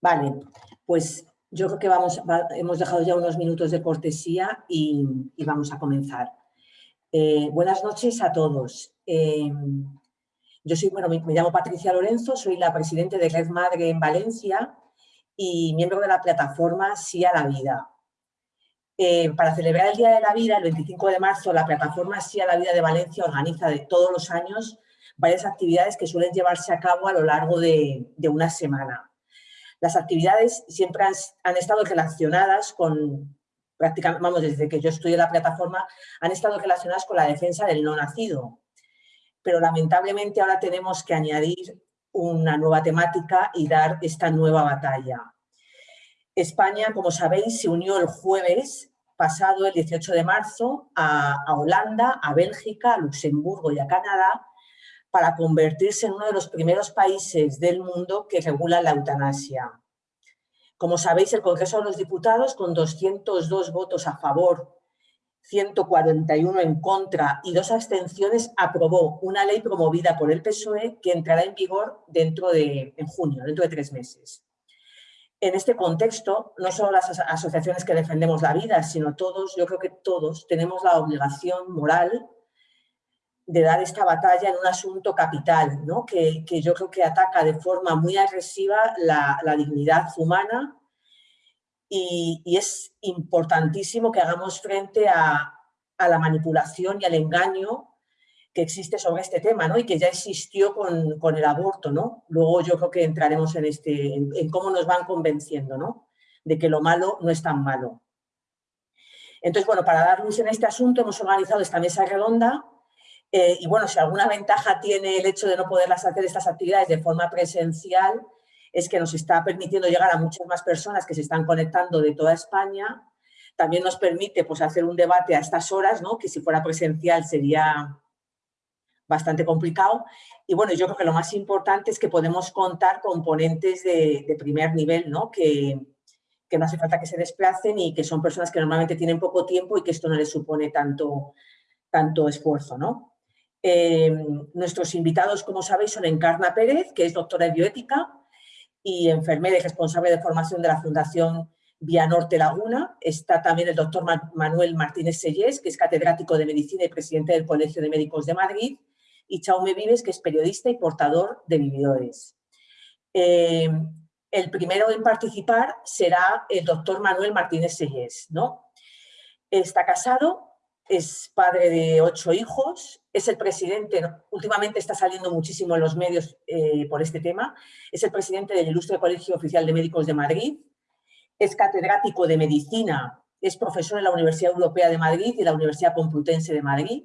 Vale, pues yo creo que vamos, hemos dejado ya unos minutos de cortesía y, vamos a comenzar. Eh, buenas noches a todos. Eh, yo soy, bueno, me, llamo Patricia Lorenzo, soy la presidenta de Red Madre en Valencia y miembro de la plataforma Sí a la Vida. Eh, para celebrar el Día de la Vida, el 25 de marzo, la plataforma Sí a la Vida de Valencia organiza de todos los años varias actividades que suelen llevarse a cabo a lo largo de una semana. Las actividades siempre han, estado relacionadas con, prácticamente, vamos, desde que yo estudié la plataforma, han estado relacionadas con la defensa del no nacido. Pero lamentablemente ahora tenemos que añadir una nueva temática y dar esta nueva batalla. España, como sabéis, se unió el jueves pasado, el 18 de marzo, a, a Holanda, a Bélgica, a Luxemburgo y a Canadá para convertirse en uno de los primeros países del mundo que regula la eutanasia. Como sabéis, el Congreso de los Diputados, con 202 votos a favor, 141 en contra y dos abstenciones, aprobó una ley promovida por el PSOE que entrará en vigor dentro de, en junio, dentro de tres meses. En este contexto, no solo las asociaciones que defendemos la vida, sino todos, yo creo que todos, tenemos la obligación moral de dar esta batalla en un asunto capital, ¿no? que, yo creo que ataca de forma muy agresiva la, dignidad humana y, es importantísimo que hagamos frente a, la manipulación y al engaño que existe sobre este tema ¿no? y que ya existió con, el aborto. ¿no? Luego yo creo que entraremos en, este, en, cómo nos van convenciendo ¿no? de que lo malo no es tan malo. Entonces, bueno, para dar luz en este asunto hemos organizado esta mesa redonda eh, y bueno, si alguna ventaja tiene el hecho de no poderlas hacer estas actividades de forma presencial, es que nos está permitiendo llegar a muchas más personas que se están conectando de toda España. También nos permite pues, hacer un debate a estas horas, ¿no? que si fuera presencial sería bastante complicado. Y bueno, yo creo que lo más importante es que podemos contar con ponentes de, primer nivel, ¿no? Que, que no hace falta que se desplacen y que son personas que normalmente tienen poco tiempo y que esto no les supone tanto, tanto esfuerzo. ¿no? Em, nuestros invitados, como sabéis, son Encarna Pérez, que es doctora en bioética y enfermera y responsable de formación de la Fundación Vía Norte Laguna. Está también el doctor Manuel Martínez Sellés, que es catedrático de Medicina y presidente del Colegio de Médicos de Madrid. Y Chaume Vives, que es periodista y portador de vividores. Em, el primero en participar será el doctor Manuel Martínez Sellés. ¿no? Está casado, es padre de ocho hijos, es el presidente, últimamente está saliendo muchísimo en los medios eh, por este tema, es el presidente del Ilustre Colegio Oficial de Médicos de Madrid, es catedrático de Medicina, es profesor en la Universidad Europea de Madrid y la Universidad Complutense de Madrid,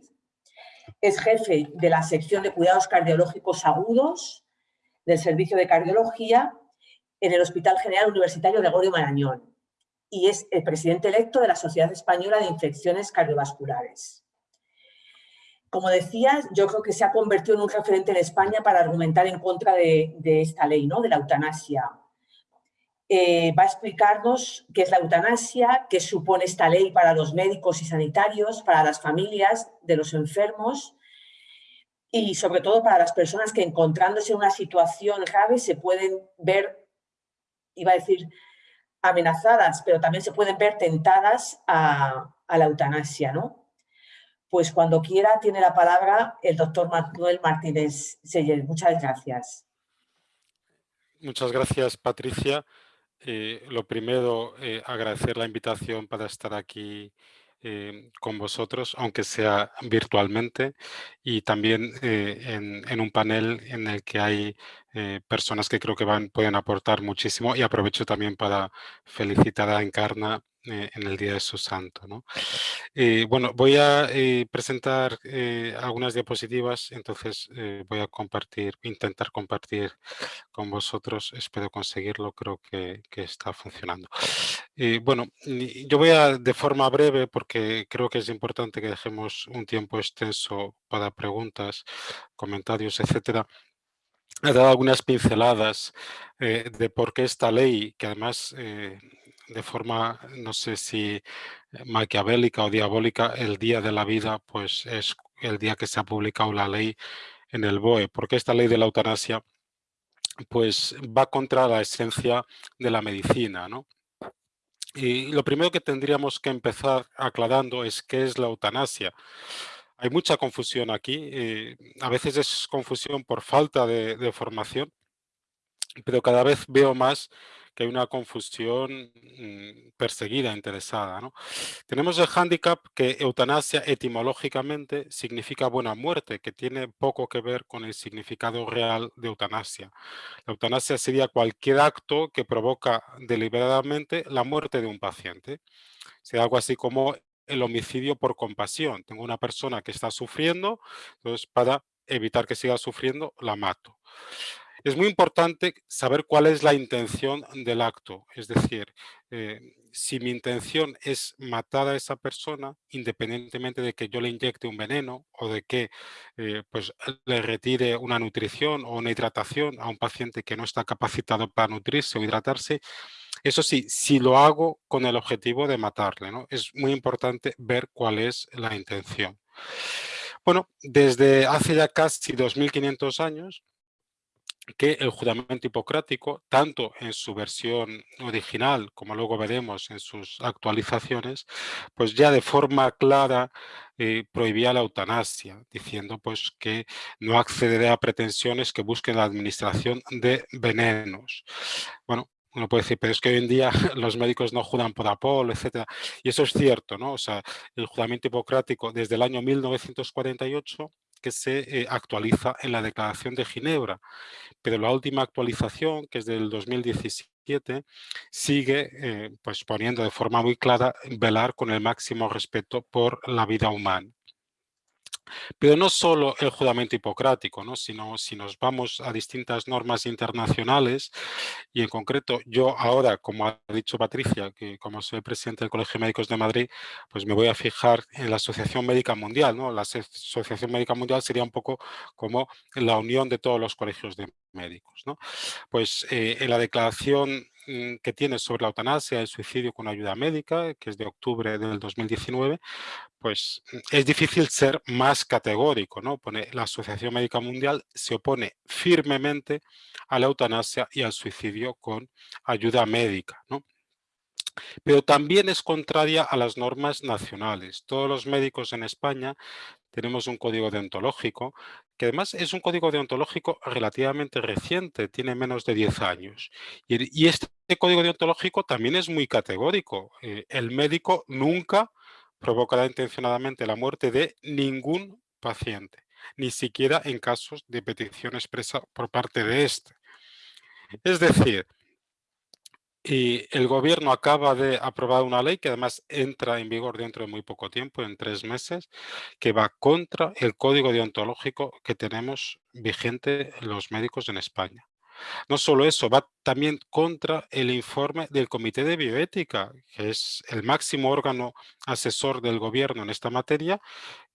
es jefe de la sección de cuidados cardiológicos agudos del Servicio de Cardiología en el Hospital General Universitario Gregorio Marañón y es el presidente electo de la Sociedad Española de Infecciones Cardiovasculares. Como decías, yo creo que se ha convertido en un referente en España para argumentar en contra de, esta ley, ¿no? de la eutanasia. Eh, va a explicarnos qué es la eutanasia, qué supone esta ley para los médicos y sanitarios, para las familias de los enfermos y sobre todo para las personas que encontrándose en una situación grave se pueden ver, iba a decir, amenazadas, pero también se pueden ver tentadas a, la eutanasia, ¿no? Pues cuando quiera tiene la palabra el doctor Manuel Martínez Seller. Muchas gracias. Muchas gracias, Patricia. Eh, lo primero, eh, agradecer la invitación para estar aquí eh, con vosotros, aunque sea virtualmente, y también en, un panel en el que hay eh, personas que creo que van, pueden aportar muchísimo y aprovecho también para felicitar a Encarna eh, en el Día de su Santo. ¿no? Eh, bueno, voy a presentar algunas diapositivas, entonces voy a compartir, intentar compartir con vosotros, espero conseguirlo, creo que, está funcionando. bueno, yo voy a de forma breve porque creo que es importante que dejemos un tiempo extenso para preguntas, comentarios, etcétera ha dado algunas pinceladas eh, de por qué esta ley, que además eh, de forma, no sé si maquiavélica o diabólica, el día de la vida, pues es el día que se ha publicado la ley en el BOE. Porque esta ley de la eutanasia pues va contra la esencia de la medicina, ¿no? Y lo primero que tendríamos que empezar aclarando es qué es la eutanasia. Hay mucha confusión aquí, eh, a veces es confusión por falta de formación, pero cada vez veo más que hay una confusión mm, perseguida, interesada. ¿no? Tenemos el hándicap que eutanasia etimológicamente significa buena muerte, que tiene poco que ver con el significado real de eutanasia. La eutanasia sería cualquier acto que provoca deliberadamente la muerte de un paciente. Sería algo así como el homicidio por compasión. Tengo una persona que está sufriendo, entonces para evitar que siga sufriendo, la mato. Es muy importante saber cuál es la intención del acto, es decir, eh, si mi intención es matar a esa persona, independientemente de que yo le inyecte un veneno o de que eh, pues, le retire una nutrición o una hidratación a un paciente que no está capacitado para nutrirse o hidratarse, eso sí, si lo hago con el objetivo de matarle, ¿no? es muy importante ver cuál es la intención. Bueno, desde hace ya casi 2.500 años, que el juramento hipocrático, tanto en su versión original como luego veremos en sus actualizaciones, pues ya de forma clara eh, prohibía la eutanasia, diciendo pues que no accederé a pretensiones que busquen la administración de venenos. Bueno, uno puede decir, pero es que hoy en día los médicos no juran por Apolo, etcétera. Y eso es cierto, ¿no? O sea, el juramento hipocrático desde el año 1948 que se eh, actualiza en la Declaración de Ginebra, pero la última actualización, que es del 2017, sigue eh, pues poniendo de forma muy clara velar con el máximo respeto por la vida humana. Pero no solo el juramento hipocrático, ¿no? sino si nos vamos a distintas normas internacionales y en concreto yo ahora, como ha dicho Patricia, que como soy presidente del Colegio de Médicos de Madrid, pues me voy a fijar en la Asociación Médica Mundial. ¿no? La Asociación Médica Mundial sería un poco como la unión de todos los colegios de médicos. ¿no? Pues eh, en la declaración que tiene sobre la eutanasia, el suicidio con ayuda médica, que es de octubre del 2019, pues mm, es difícil ser más categórico, ¿no? Pone, la Asociación Médica Mundial se opone firmemente a la eutanasia y al suicidio con ayuda médica, ¿no? Pero también es contraria a las normas nacionales. Todos los médicos en España tenemos un código deontológico, que además es un código deontológico relativamente reciente, tiene menos de 10 años. Y, este código deontológico también es muy categórico. Eh, el médico nunca provocará intencionadamente la muerte de ningún paciente, ni siquiera en casos de petición expresa por parte de este. Es decir, y el gobierno acaba de aprobar una ley que además entra en vigor dentro de muy poco tiempo, en tres meses, que va contra el código deontológico que tenemos vigente los médicos en España. No solo eso, va también contra el informe del Comité de Bioética, que es el máximo órgano asesor del gobierno en esta materia,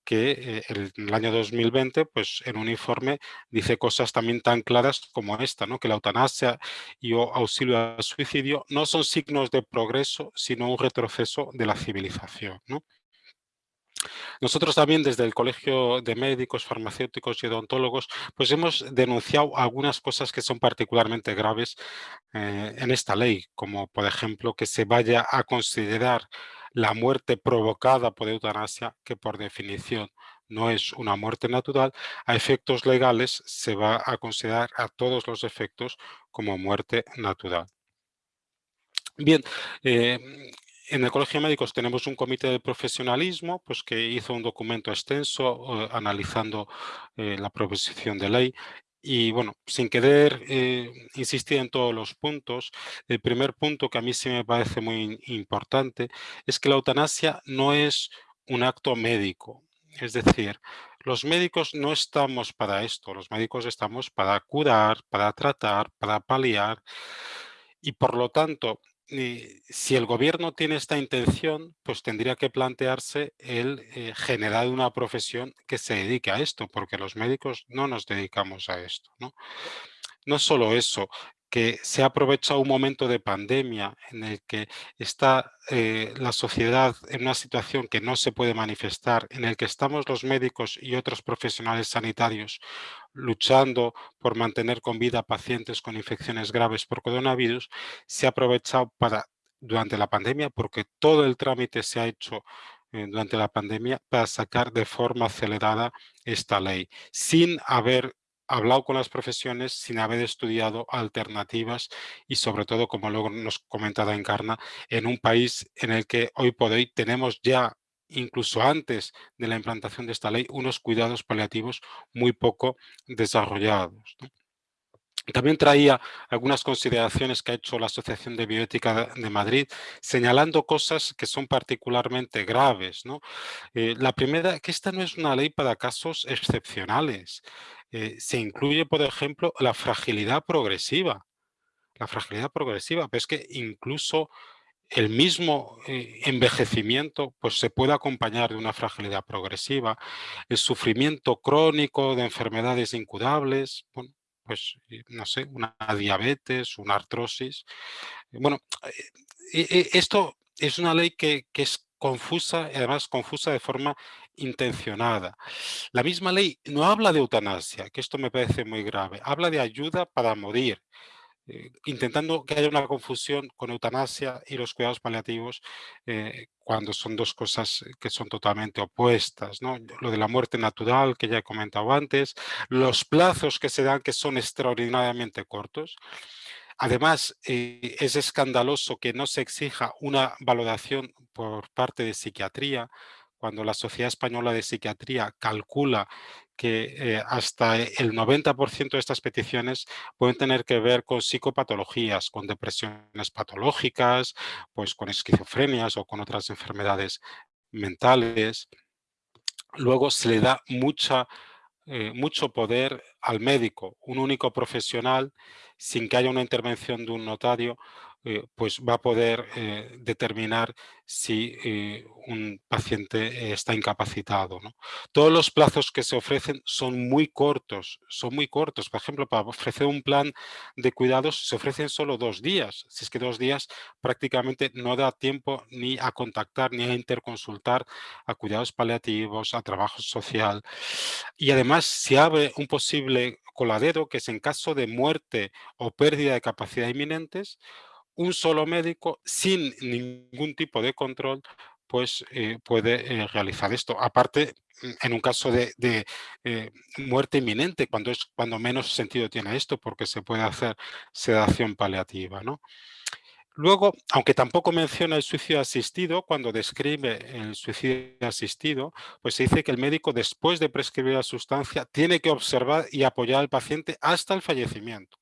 que eh, en el año 2020, pues en un informe dice cosas también tan claras como esta, ¿no? que la eutanasia y o auxilio al suicidio no son signos de progreso, sino un retroceso de la civilización. ¿no? Nosotros también desde el Colegio de Médicos, Farmacéuticos y Odontólogos pues hemos denunciado algunas cosas que son particularmente graves eh, en esta ley, como por ejemplo que se vaya a considerar la muerte provocada por eutanasia, que por definición no es una muerte natural, a efectos legales se va a considerar a todos los efectos como muerte natural. Bien, eh, en el Colegio de Médicos tenemos un comité de profesionalismo pues, que hizo un documento extenso analizando eh, la proposición de ley. Y bueno, sin querer eh, insistir en todos los puntos, el primer punto que a mí sí me parece muy importante es que la eutanasia no es un acto médico. Es decir, los médicos no estamos para esto, los médicos estamos para curar, para tratar, para paliar. Y por lo tanto si el gobierno tiene esta intención, pues tendría que plantearse el eh, generar una profesión que se dedique a esto, porque los médicos no nos dedicamos a esto. No, solo eso, que se ha aprovechado un momento de pandemia en el que está eh, la sociedad en una situación que no se puede manifestar, en el que estamos los médicos y otros profesionales sanitarios luchando por mantener con vida pacientes con infecciones graves por coronavirus, se ha aprovechado para, durante la pandemia, porque todo el trámite se ha hecho eh, durante la pandemia, para sacar de forma acelerada esta ley, sin haber hablado con las profesiones sin haber estudiado alternativas y sobre todo, como luego nos comentaba Encarna, en un país en el que hoy por hoy tenemos ya, incluso antes de la implantación de esta ley, unos cuidados paliativos muy poco desarrollados. También traía algunas consideraciones que ha hecho la Asociación de Bioética de Madrid, señalando cosas que son particularmente graves. ¿no? Eh, la primera, que esta no es una ley para casos excepcionales. Eh, se incluye, por ejemplo, la fragilidad progresiva. La fragilidad progresiva, pero es que incluso el mismo eh, envejecimiento pues, se puede acompañar de una fragilidad progresiva, el sufrimiento crónico de enfermedades incurables, pues, eh, no sé, una diabetes, una artrosis. Bueno, esto es una ley que, que es confusa, además confusa de forma intencionada. La misma ley no habla de eutanasia, que esto me parece muy grave, habla de ayuda para morir, eh, intentando que haya una confusión con eutanasia y los cuidados paliativos eh, cuando son dos cosas que son totalmente opuestas. ¿no? Lo de la muerte natural, que ya he comentado antes, los plazos que se dan que son extraordinariamente cortos, Además, eh, es escandaloso que no se exija una valoración por parte de psiquiatría, cuando la Sociedad Española de Psiquiatría calcula que eh, hasta el 90% de estas peticiones pueden tener que ver con psicopatologías, con depresiones patológicas, pues con esquizofrenias o con otras enfermedades mentales. Luego se le da eh, mucho poder al médico, un único profesional, sin que haya una intervención de un notario, eh, pues va a poder eh, determinar si eh, un paciente está incapacitado. Todos los plazos que se ofrecen son muy cortos, son muy cortos. Por ejemplo, para ofrecer un plan de cuidados se ofrecen solo dos días. Si es que dos días prácticamente no da tiempo ni a contactar ni a interconsultar a cuidados paliativos, a trabajo social. Y además se abre un posible coladero que es en caso de muerte o pérdida de capacidad inminentes, un solo médico sin ningún tipo de control pues eh, puede eh, realizar esto. Aparte, mm, en un caso de, eh, muerte inminente, cuando, es, cuando menos sentido tiene esto, porque se puede hacer sedación paliativa. ¿no? Luego, aunque tampoco menciona el suicidio asistido, cuando describe el suicidio asistido, pues se dice que el médico, después de prescribir la sustancia, tiene que observar y apoyar al paciente hasta el fallecimiento.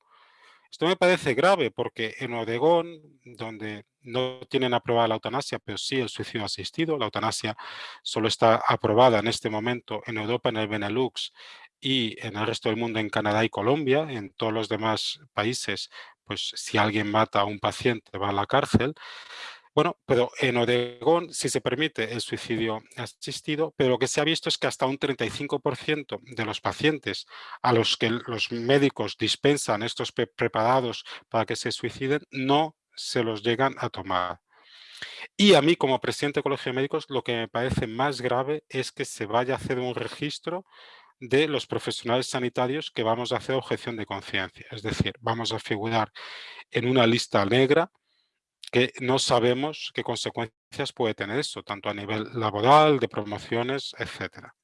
Esto me parece grave porque en Oregón, donde no tienen aprobada la eutanasia, pero sí el suicidio asistido, la eutanasia solo está aprobada en este momento en Europa, en el Benelux y en el resto del mundo, en Canadá y Colombia, en todos los demás países, pues si alguien mata a un paciente va a la cárcel. Bueno, pero en Oregón sí se permite el suicidio asistido, pero lo que se ha visto es que hasta un 35% de los pacientes a los que los médicos dispensan estos preparados para que se suiciden, no se los llegan a tomar. Y a mí, como presidente del Colegio de Médicos, lo que me parece más grave es que se vaya a hacer un registro de los profesionales sanitarios que vamos a hacer objeción de conciencia. Es decir, vamos a figurar en una lista negra que no sabemos qué consecuencias puede tener eso, tanto a nivel laboral, de promociones, etcétera.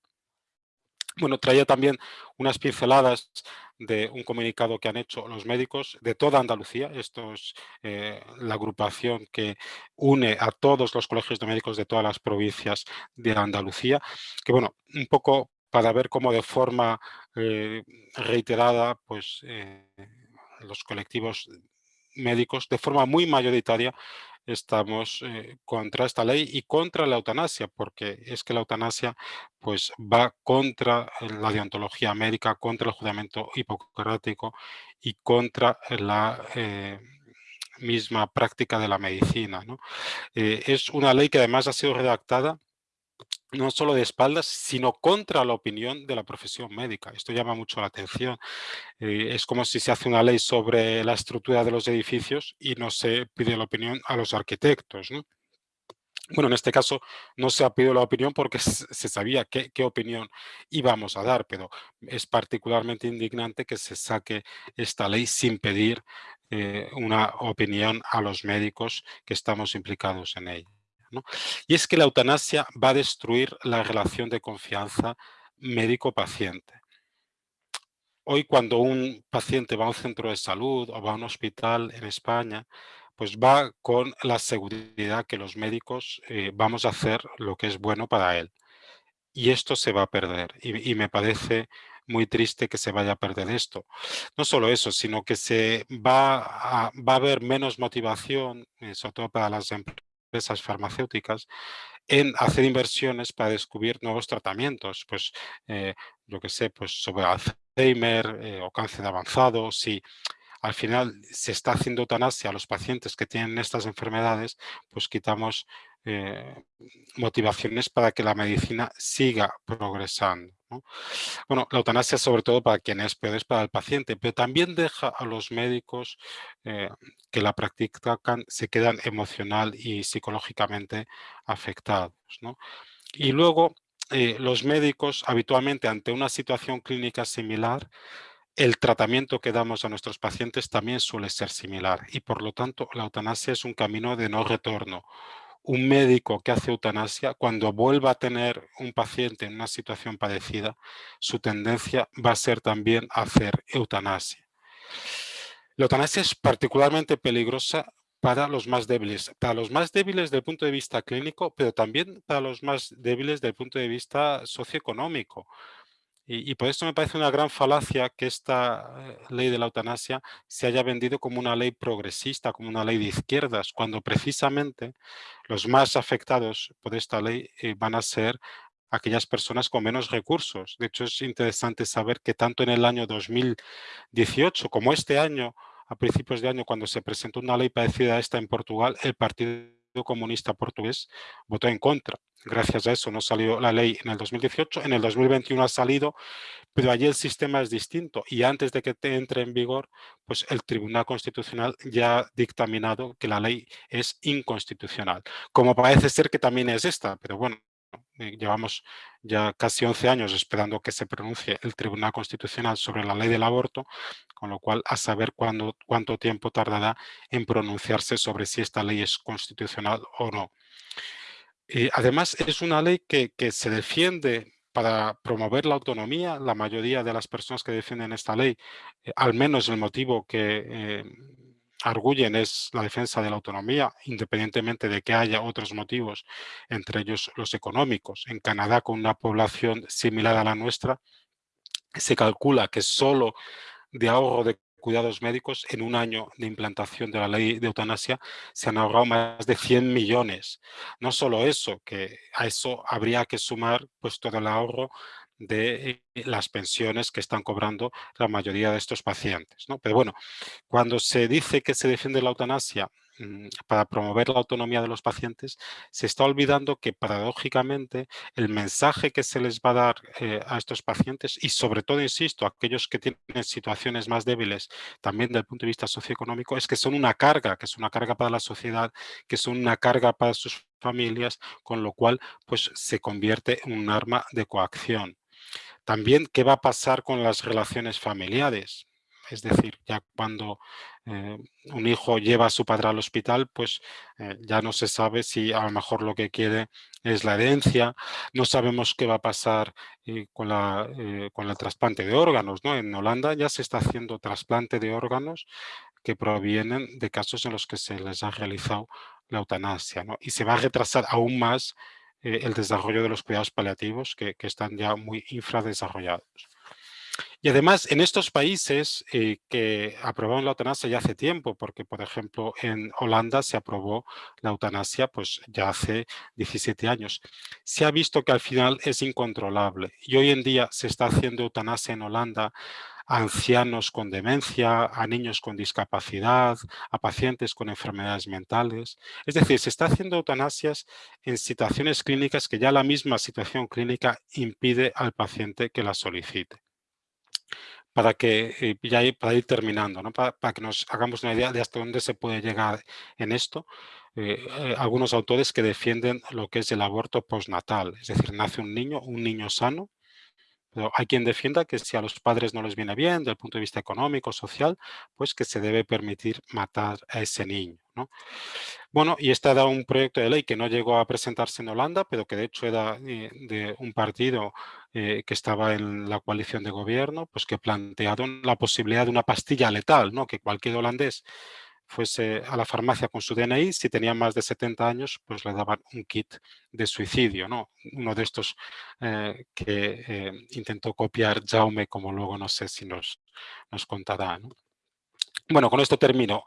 Bueno, traía también unas pinceladas de un comunicado que han hecho los médicos de toda Andalucía. Esto es eh, la agrupación que une a todos los colegios de médicos de todas las provincias de Andalucía. Que bueno, un poco para ver cómo de forma eh, reiterada pues, eh, los colectivos médicos de forma muy mayoritaria estamos eh, contra esta ley y contra la eutanasia, porque es que la eutanasia pues, va contra la deontología médica, contra el juramento hipocrático y contra la eh, misma práctica de la medicina. Eh, es una ley que además ha sido redactada no solo de espaldas, sino contra la opinión de la profesión médica. Esto llama mucho la atención. Eh, es como si se hace una ley sobre la estructura de los edificios y no se pide la opinión a los arquitectos. Bueno, en este caso no se ha pedido la opinión porque se sabía qué, opinión íbamos a dar, pero es particularmente indignante que se saque esta ley sin pedir eh, una opinión a los médicos que estamos implicados en ella. Y es que la eutanasia va a destruir la relación de confianza médico-paciente. Hoy cuando un paciente va a un centro de salud o va a un hospital en España, pues va con la seguridad que los médicos eh, vamos a hacer lo que es bueno para él. Y esto se va a perder. Y, me parece muy triste que se vaya a perder esto. No solo eso, sino que se va a, va a haber menos motivación, eh, sobre todo para las empresas farmacéuticas, en hacer inversiones para descubrir nuevos tratamientos. Pues, eh, yo que sé, pues sobre Alzheimer o cáncer avanzado, si al final se está haciendo eutanasia a los pacientes que tienen estas enfermedades, pues quitamos eh, motivaciones para que la medicina siga progresando. Bueno, la eutanasia sobre todo para quien es peor es para el paciente, pero también deja a los médicos eh, que la practican, se quedan emocional y psicológicamente afectados. Y luego eh, los médicos habitualmente ante una situación clínica similar el tratamiento que damos a nuestros pacientes también suele ser similar y por lo tanto la eutanasia es un camino de no retorno. Un médico que hace eutanasia, cuando vuelva a tener un paciente en una situación parecida, su tendencia va a ser también hacer eutanasia. La eutanasia es particularmente peligrosa para los más débiles, para los más débiles desde el punto de vista clínico, pero también para los más débiles desde el punto de vista socioeconómico. Y, por eso me parece una gran falacia que esta eh, ley de la eutanasia se haya vendido como una ley progresista, como una ley de izquierdas, cuando precisamente los más afectados por esta ley eh, van a ser aquellas personas con menos recursos. De hecho, es interesante saber que tanto en el año 2018 como este año, a principios de año, cuando se presentó una ley parecida a esta en Portugal, el Partido Comunista Portugués votó en contra. Gracias a eso no salió la ley en el 2018, en el 2021 ha salido, pero allí el sistema es distinto y antes de que entre en vigor, pues el Tribunal Constitucional ya ha dictaminado que la ley es inconstitucional, como parece ser que también es esta, pero bueno, eh, llevamos ya casi 11 años esperando que se pronuncie el Tribunal Constitucional sobre la ley del aborto, con lo cual a saber cuánto tiempo tardará en pronunciarse sobre si esta ley es constitucional o no. Eh, además, es una ley que, se defiende para promover la autonomía. La mayoría de las personas que defienden esta ley, eh, al menos el motivo que arguyen es la defensa de la autonomía, independientemente de que haya otros motivos, entre ellos los económicos. En Canadá, con una población similar a la nuestra, se calcula que solo de ahorro de cuidados médicos, en un año de implantación de la ley de eutanasia, se han ahorrado más de 100 millones. No solo eso, que a eso habría que sumar pues, todo el ahorro de eh, las pensiones que están cobrando la mayoría de estos pacientes. ¿no? Pero bueno, cuando se dice que se defiende la eutanasia mm, para promover la autonomía de los pacientes, se está olvidando que paradójicamente el mensaje que se les va a dar eh, a estos pacientes y sobre todo, insisto, a aquellos que tienen situaciones más débiles también desde el punto de vista socioeconómico, es que son una carga, que es una carga para la sociedad, que son una carga para sus familias, con lo cual pues se convierte en un arma de coacción. También, ¿qué va a pasar con las relaciones familiares? Es decir, ya cuando eh, un hijo lleva a su padre al hospital, pues eh, ya no se sabe si a lo mejor lo que quiere es la herencia. No sabemos qué va a pasar eh, con, la, con el trasplante de órganos. ¿no? En Holanda ya se está haciendo trasplante de órganos que provienen de casos en los que se les ha realizado la eutanasia. ¿no? Y se va a retrasar aún más eh, el desarrollo de los cuidados paliativos que, están ya muy infradesarrollados. Y además, en estos países eh, que aprobaron la eutanasia ya hace tiempo, porque por ejemplo en Holanda se aprobó la eutanasia pues ya hace 17 años, se ha visto que al final es incontrolable y hoy en día se está haciendo eutanasia en Holanda a ancianos con demencia, a niños con discapacidad, a pacientes con enfermedades mentales. Es decir, se está haciendo eutanasias en situaciones clínicas que ya la misma situación clínica impide al paciente que la solicite para que eh, ya para ir terminando, para, que nos hagamos una idea de hasta dónde se puede llegar en esto. Eh, eh, algunos autores que defienden lo que es el aborto postnatal, es decir, nace un niño, un niño sano, hay quien defienda que si a los padres no les viene bien, desde el punto de vista económico, social, pues que se debe permitir matar a ese niño. ¿no? Bueno, y este era un proyecto de ley que no llegó a presentarse en Holanda, pero que de hecho era eh, de un partido eh, que estaba en la coalición de gobierno, pues que plantearon la posibilidad de una pastilla letal, ¿no? que cualquier holandés fuese a la farmacia con su DNI, si tenía más de 70 años, pues le daban un kit de suicidio, ¿no? Uno de estos eh, que eh, intentó copiar Jaume, como luego no sé si nos, nos contará, ¿no? Bueno, con esto termino.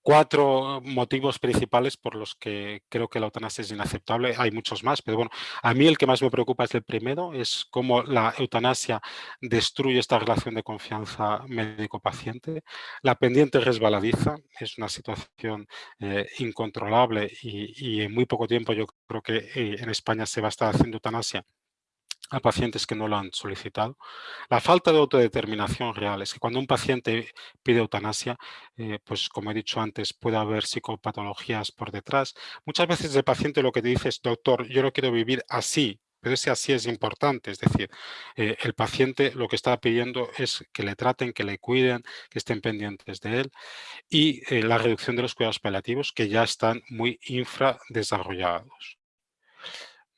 Cuatro motivos principales por los que creo que la eutanasia es inaceptable. Hay muchos más, pero bueno, a mí el que más me preocupa es el primero, es cómo la eutanasia destruye esta relación de confianza médico-paciente. La pendiente resbaladiza, es una situación eh, incontrolable y, en muy poco tiempo yo creo que eh, en España se va a estar haciendo eutanasia a pacientes que no lo han solicitado. La falta de autodeterminación real es que cuando un paciente pide eutanasia, eh, pues como he dicho antes, puede haber psicopatologías por detrás. Muchas veces el paciente lo que te dice es, doctor, yo no quiero vivir así, pero ese así es importante, es decir, eh, el paciente lo que está pidiendo es que le traten, que le cuiden, que estén pendientes de él y eh, la reducción de los cuidados paliativos que ya están muy infradesarrollados.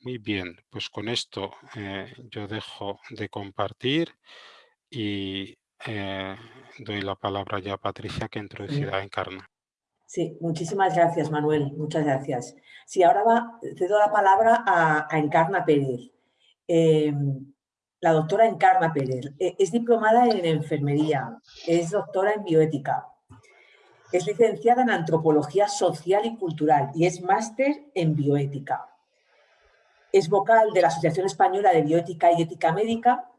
Muy bien, pues con esto eh, yo dejo de compartir y eh, doy la palabra ya a Patricia que introducirá Encarna. Sí, muchísimas gracias Manuel, muchas gracias. Sí, ahora va, cedo la palabra a, Encarna Pérez. Em, la doctora Encarna Pérez e, es diplomada en enfermería, es doctora en bioética, es licenciada en antropología social y cultural y es máster en bioética. Es vocal de la Asociación Española de Bioética y Ética Médica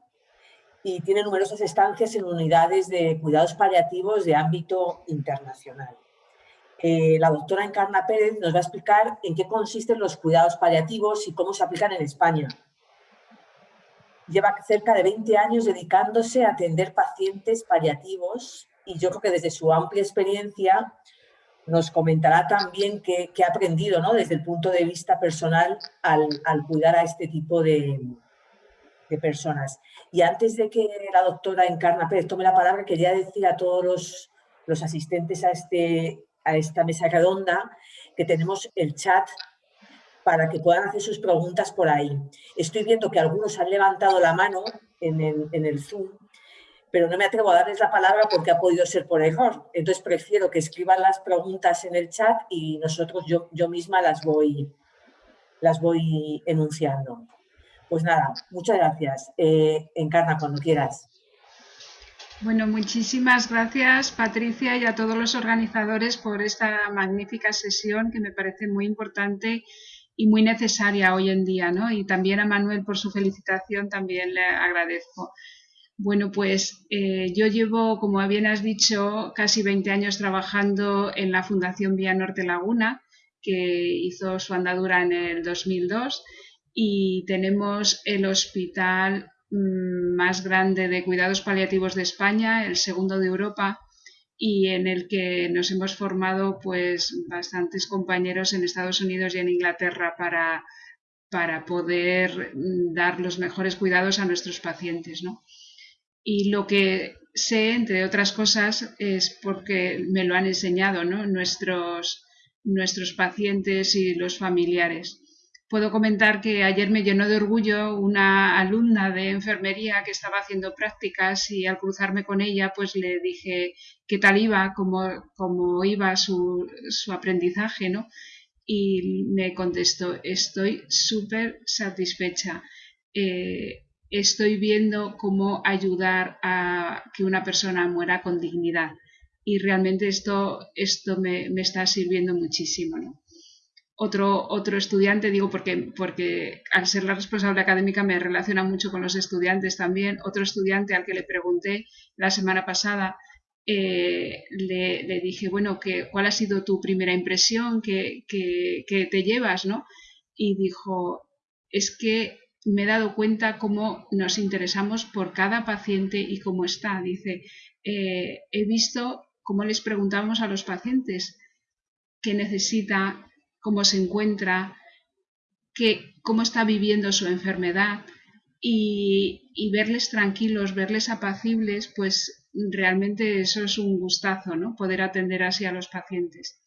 y tiene numerosas estancias en unidades de cuidados paliativos de ámbito internacional. Eh, la doctora Encarna Pérez nos va a explicar en qué consisten los cuidados paliativos y cómo se aplican en España. Lleva cerca de 20 años dedicándose a atender pacientes paliativos y yo creo que desde su amplia experiencia nos comentará también qué, ha aprendido ¿no? desde el punto de vista personal al, cuidar a este tipo de, personas. Y antes de que la doctora Encarna Pérez tome la palabra, quería decir a todos los, asistentes a, este, a esta mesa redonda que tenemos el chat para que puedan hacer sus preguntas por ahí. Estoy viendo que algunos han levantado la mano en el, en el Zoom pero no me atrevo a darles la palabra porque ha podido ser por error. Entonces prefiero que escriban las preguntas en el chat y nosotros, yo, yo misma las voy, las voy enunciando. Pues nada, muchas gracias. Eh, Encarna, cuando quieras. Bueno, muchísimas gracias Patricia y a todos los organizadores por esta magnífica sesión que me parece muy importante y muy necesaria hoy en día, ¿no? Y también a Manuel por su felicitación también le agradezco. Bueno, pues eh, yo llevo, como bien has dicho, casi 20 años trabajando en la Fundación Vía Norte Laguna, que hizo su andadura en el 2002 y tenemos el hospital mm, más grande de cuidados paliativos de España, el segundo de Europa, y en el que nos hemos formado pues bastantes compañeros en Estados Unidos y en Inglaterra para, para poder mm, dar los mejores cuidados a nuestros pacientes, ¿no? Y lo que sé, entre otras cosas, es porque me lo han enseñado nuestros, nuestros pacientes y los familiares. Puedo comentar que ayer me llenó de orgullo una alumna de enfermería que estaba haciendo prácticas y al cruzarme con ella pues le dije qué tal iba, cómo, cómo iba su, su aprendizaje, ¿no? Y me contestó, estoy súper satisfecha. Eh, estoy viendo cómo ayudar a que una persona muera con dignidad. Y realmente esto, esto me, está sirviendo muchísimo. otro, otro estudiante, digo porque, porque al ser la responsable académica me relaciona mucho con los estudiantes también, otro estudiante al que le pregunté la semana pasada, eh, le, dije, bueno, que, ¿cuál ha sido tu primera impresión que, te llevas? ¿no? Y dijo, es que me he dado cuenta cómo nos interesamos por cada paciente y cómo está. Dice, eh, he visto cómo les preguntamos a los pacientes qué necesita, cómo se encuentra, cómo está viviendo su enfermedad y, verles tranquilos, verles apacibles, pues realmente eso es un gustazo, ¿no? Poder atender así a los pacientes.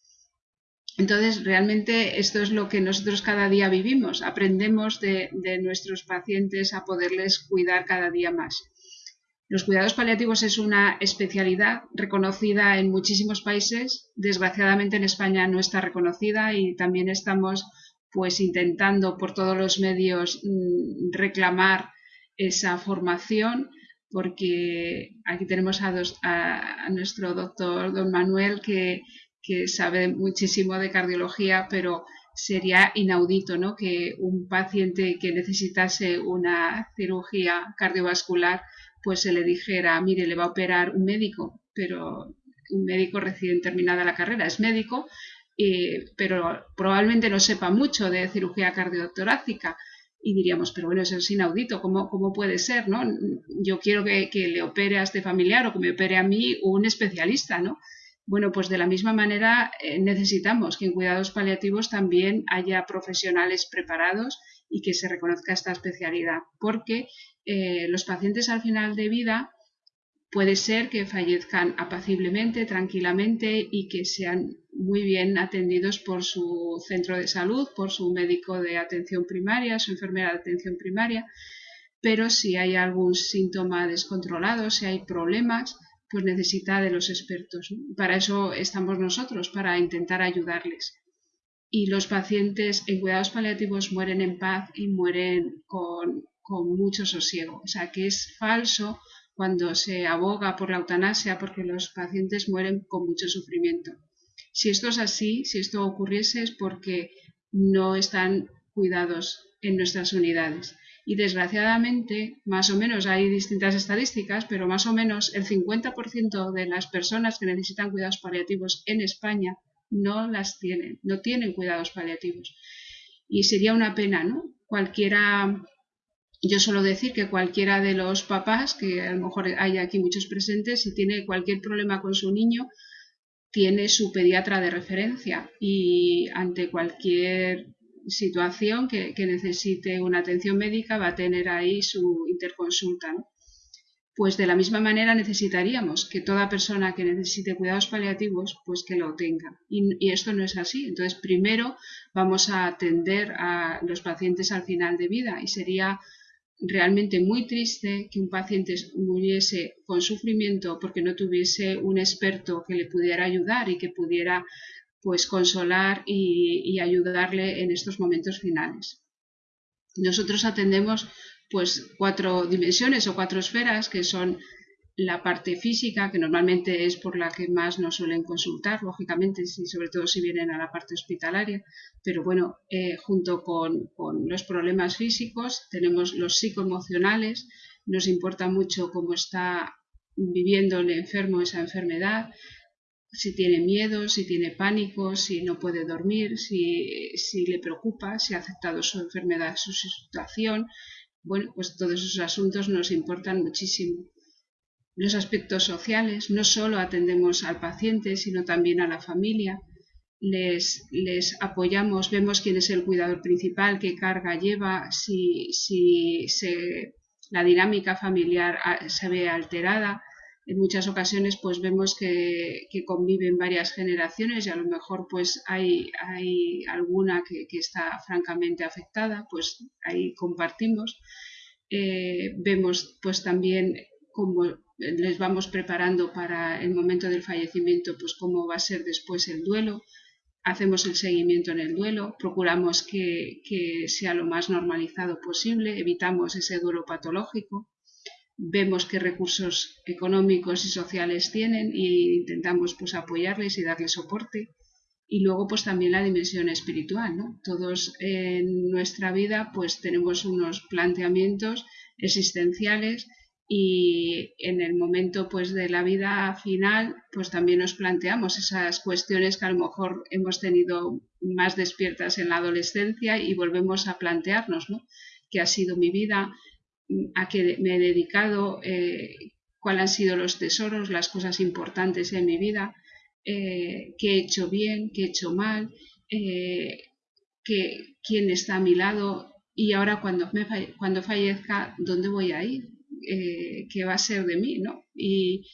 Entonces, realmente esto es lo que nosotros cada día vivimos. Aprendemos de, nuestros pacientes a poderles cuidar cada día más. Los cuidados paliativos es una especialidad reconocida en muchísimos países. Desgraciadamente en España no está reconocida y también estamos pues intentando por todos los medios mm, reclamar esa formación porque aquí tenemos a, nuestro doctor don Manuel que, que, sabe muchísimo de cardiología, pero sería inaudito ¿no? que un paciente que necesitase una cirugía cardiovascular pues se le dijera, mire, le va a operar un médico, pero un médico recién terminada la carrera, es médico, pero probablemente no sepa mucho de cirugía cardiotorácica. Y diríamos, pero bueno, eso es inaudito, ¿cómo, cómo puede ser? ¿no? Yo quiero que, que, le opere a este familiar o que me opere a mí un especialista, ¿no? Bueno, pues de la misma manera eh, necesitamos que en cuidados paliativos también haya profesionales preparados y que se reconozca esta especialidad, porque eh, los pacientes al final de vida puede ser que fallezcan apaciblemente, tranquilamente y que sean muy bien atendidos por su centro de salud, por su médico de atención primaria, su enfermera de atención primaria, pero si hay algún síntoma descontrolado, si hay problemas, pues necesita de los expertos. Para eso estamos nosotros, para intentar ayudarles. Y los pacientes en cuidados paliativos mueren en paz y mueren con con mucho sosiego. O sea, que es falso cuando se aboga por la eutanasia porque los pacientes mueren con mucho sufrimiento. Si esto es así, si esto ocurriese es porque no están cuidados en nuestras unidades. Y desgraciadamente, más o menos, hay distintas estadísticas, pero más o menos el 50% de las personas que necesitan cuidados paliativos en España no las tienen, no tienen cuidados paliativos. Y sería una pena, ¿no? Cualquiera yo suelo decir que cualquiera de los papás, que a lo mejor hay aquí muchos presentes, si tiene cualquier problema con su niño, tiene su pediatra de referencia y ante cualquier situación que, necesite una atención médica va a tener ahí su interconsulta. Pues de la misma manera necesitaríamos que toda persona que necesite cuidados paliativos, pues que lo tenga. y esto no es así. Entonces, primero vamos a atender a los pacientes al final de vida y sería realmente muy triste que un paciente muriese con sufrimiento porque no tuviese un experto que le pudiera ayudar y que pudiera pues consolar y, ayudarle en estos momentos finales. Nosotros atendemos pues cuatro dimensiones o cuatro esferas que son la parte física, que normalmente es por la que más nos suelen consultar, lógicamente, y sobre todo si vienen a la parte hospitalaria, pero bueno, eh, junto con, los problemas físicos tenemos los psicoemocionales, nos importa mucho cómo está viviendo el enfermo esa enfermedad, si tiene miedo, si tiene pánico, si no puede dormir, si, si le preocupa, si ha aceptado su enfermedad, su situación. Bueno, pues todos esos asuntos nos importan muchísimo los aspectos sociales, no solo atendemos al paciente, sino también a la familia. Les, les apoyamos, vemos quién es el cuidador principal, qué carga lleva, si, si la dinámica familiar ah, se ve alterada. En muchas ocasiones pues vemos que, que, conviven varias generaciones y a lo mejor pues hay, hay alguna que, que está francamente afectada, pues ahí compartimos. Eh, vemos pues también cómo les vamos preparando para el momento del fallecimiento, pues cómo va a ser después el duelo, hacemos el seguimiento en el duelo, procuramos que, sea lo más normalizado posible, evitamos ese duelo patológico, vemos qué recursos económicos y sociales tienen e intentamos pues apoyarles y darles soporte y luego pues también la dimensión espiritual, ¿no? Todos en nuestra vida pues tenemos unos planteamientos existenciales y en el momento pues de la vida final pues también nos planteamos esas cuestiones que a lo mejor hemos tenido más despiertas en la adolescencia y volvemos a plantearnos, ¿no? ¿Qué ha sido mi vida? ¿A qué me he dedicado? Eh, ¿Cuáles han sido los tesoros, las cosas importantes en mi vida? Eh, qué he hecho bien, qué he hecho mal, eh, quién está a mi lado y ahora cuando, cuando fallezca, ¿dónde voy a ir? Eh, ¿Qué va a ser de mí? ¿no? Y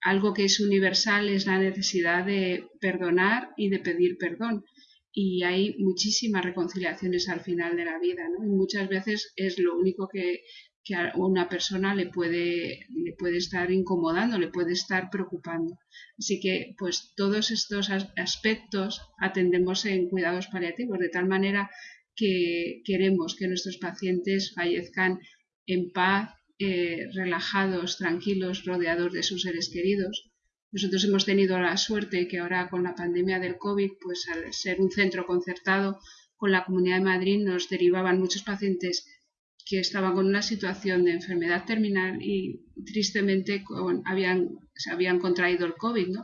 algo que es universal es la necesidad de perdonar y de pedir perdón. Y hay muchísimas reconciliaciones al final de la vida, ¿no? Y muchas veces es lo único que, que a una persona le puede, le puede estar incomodando, le puede estar preocupando. Así que, pues todos estos aspectos atendemos en cuidados paliativos, de tal manera que queremos que nuestros pacientes fallezcan en paz, eh, relajados, tranquilos, rodeados de sus seres queridos. Nosotros hemos tenido la suerte que ahora con la pandemia del COVID, pues al ser un centro concertado con la Comunidad de Madrid, nos derivaban muchos pacientes que estaban con una situación de enfermedad terminal y tristemente habían, se habían contraído el COVID.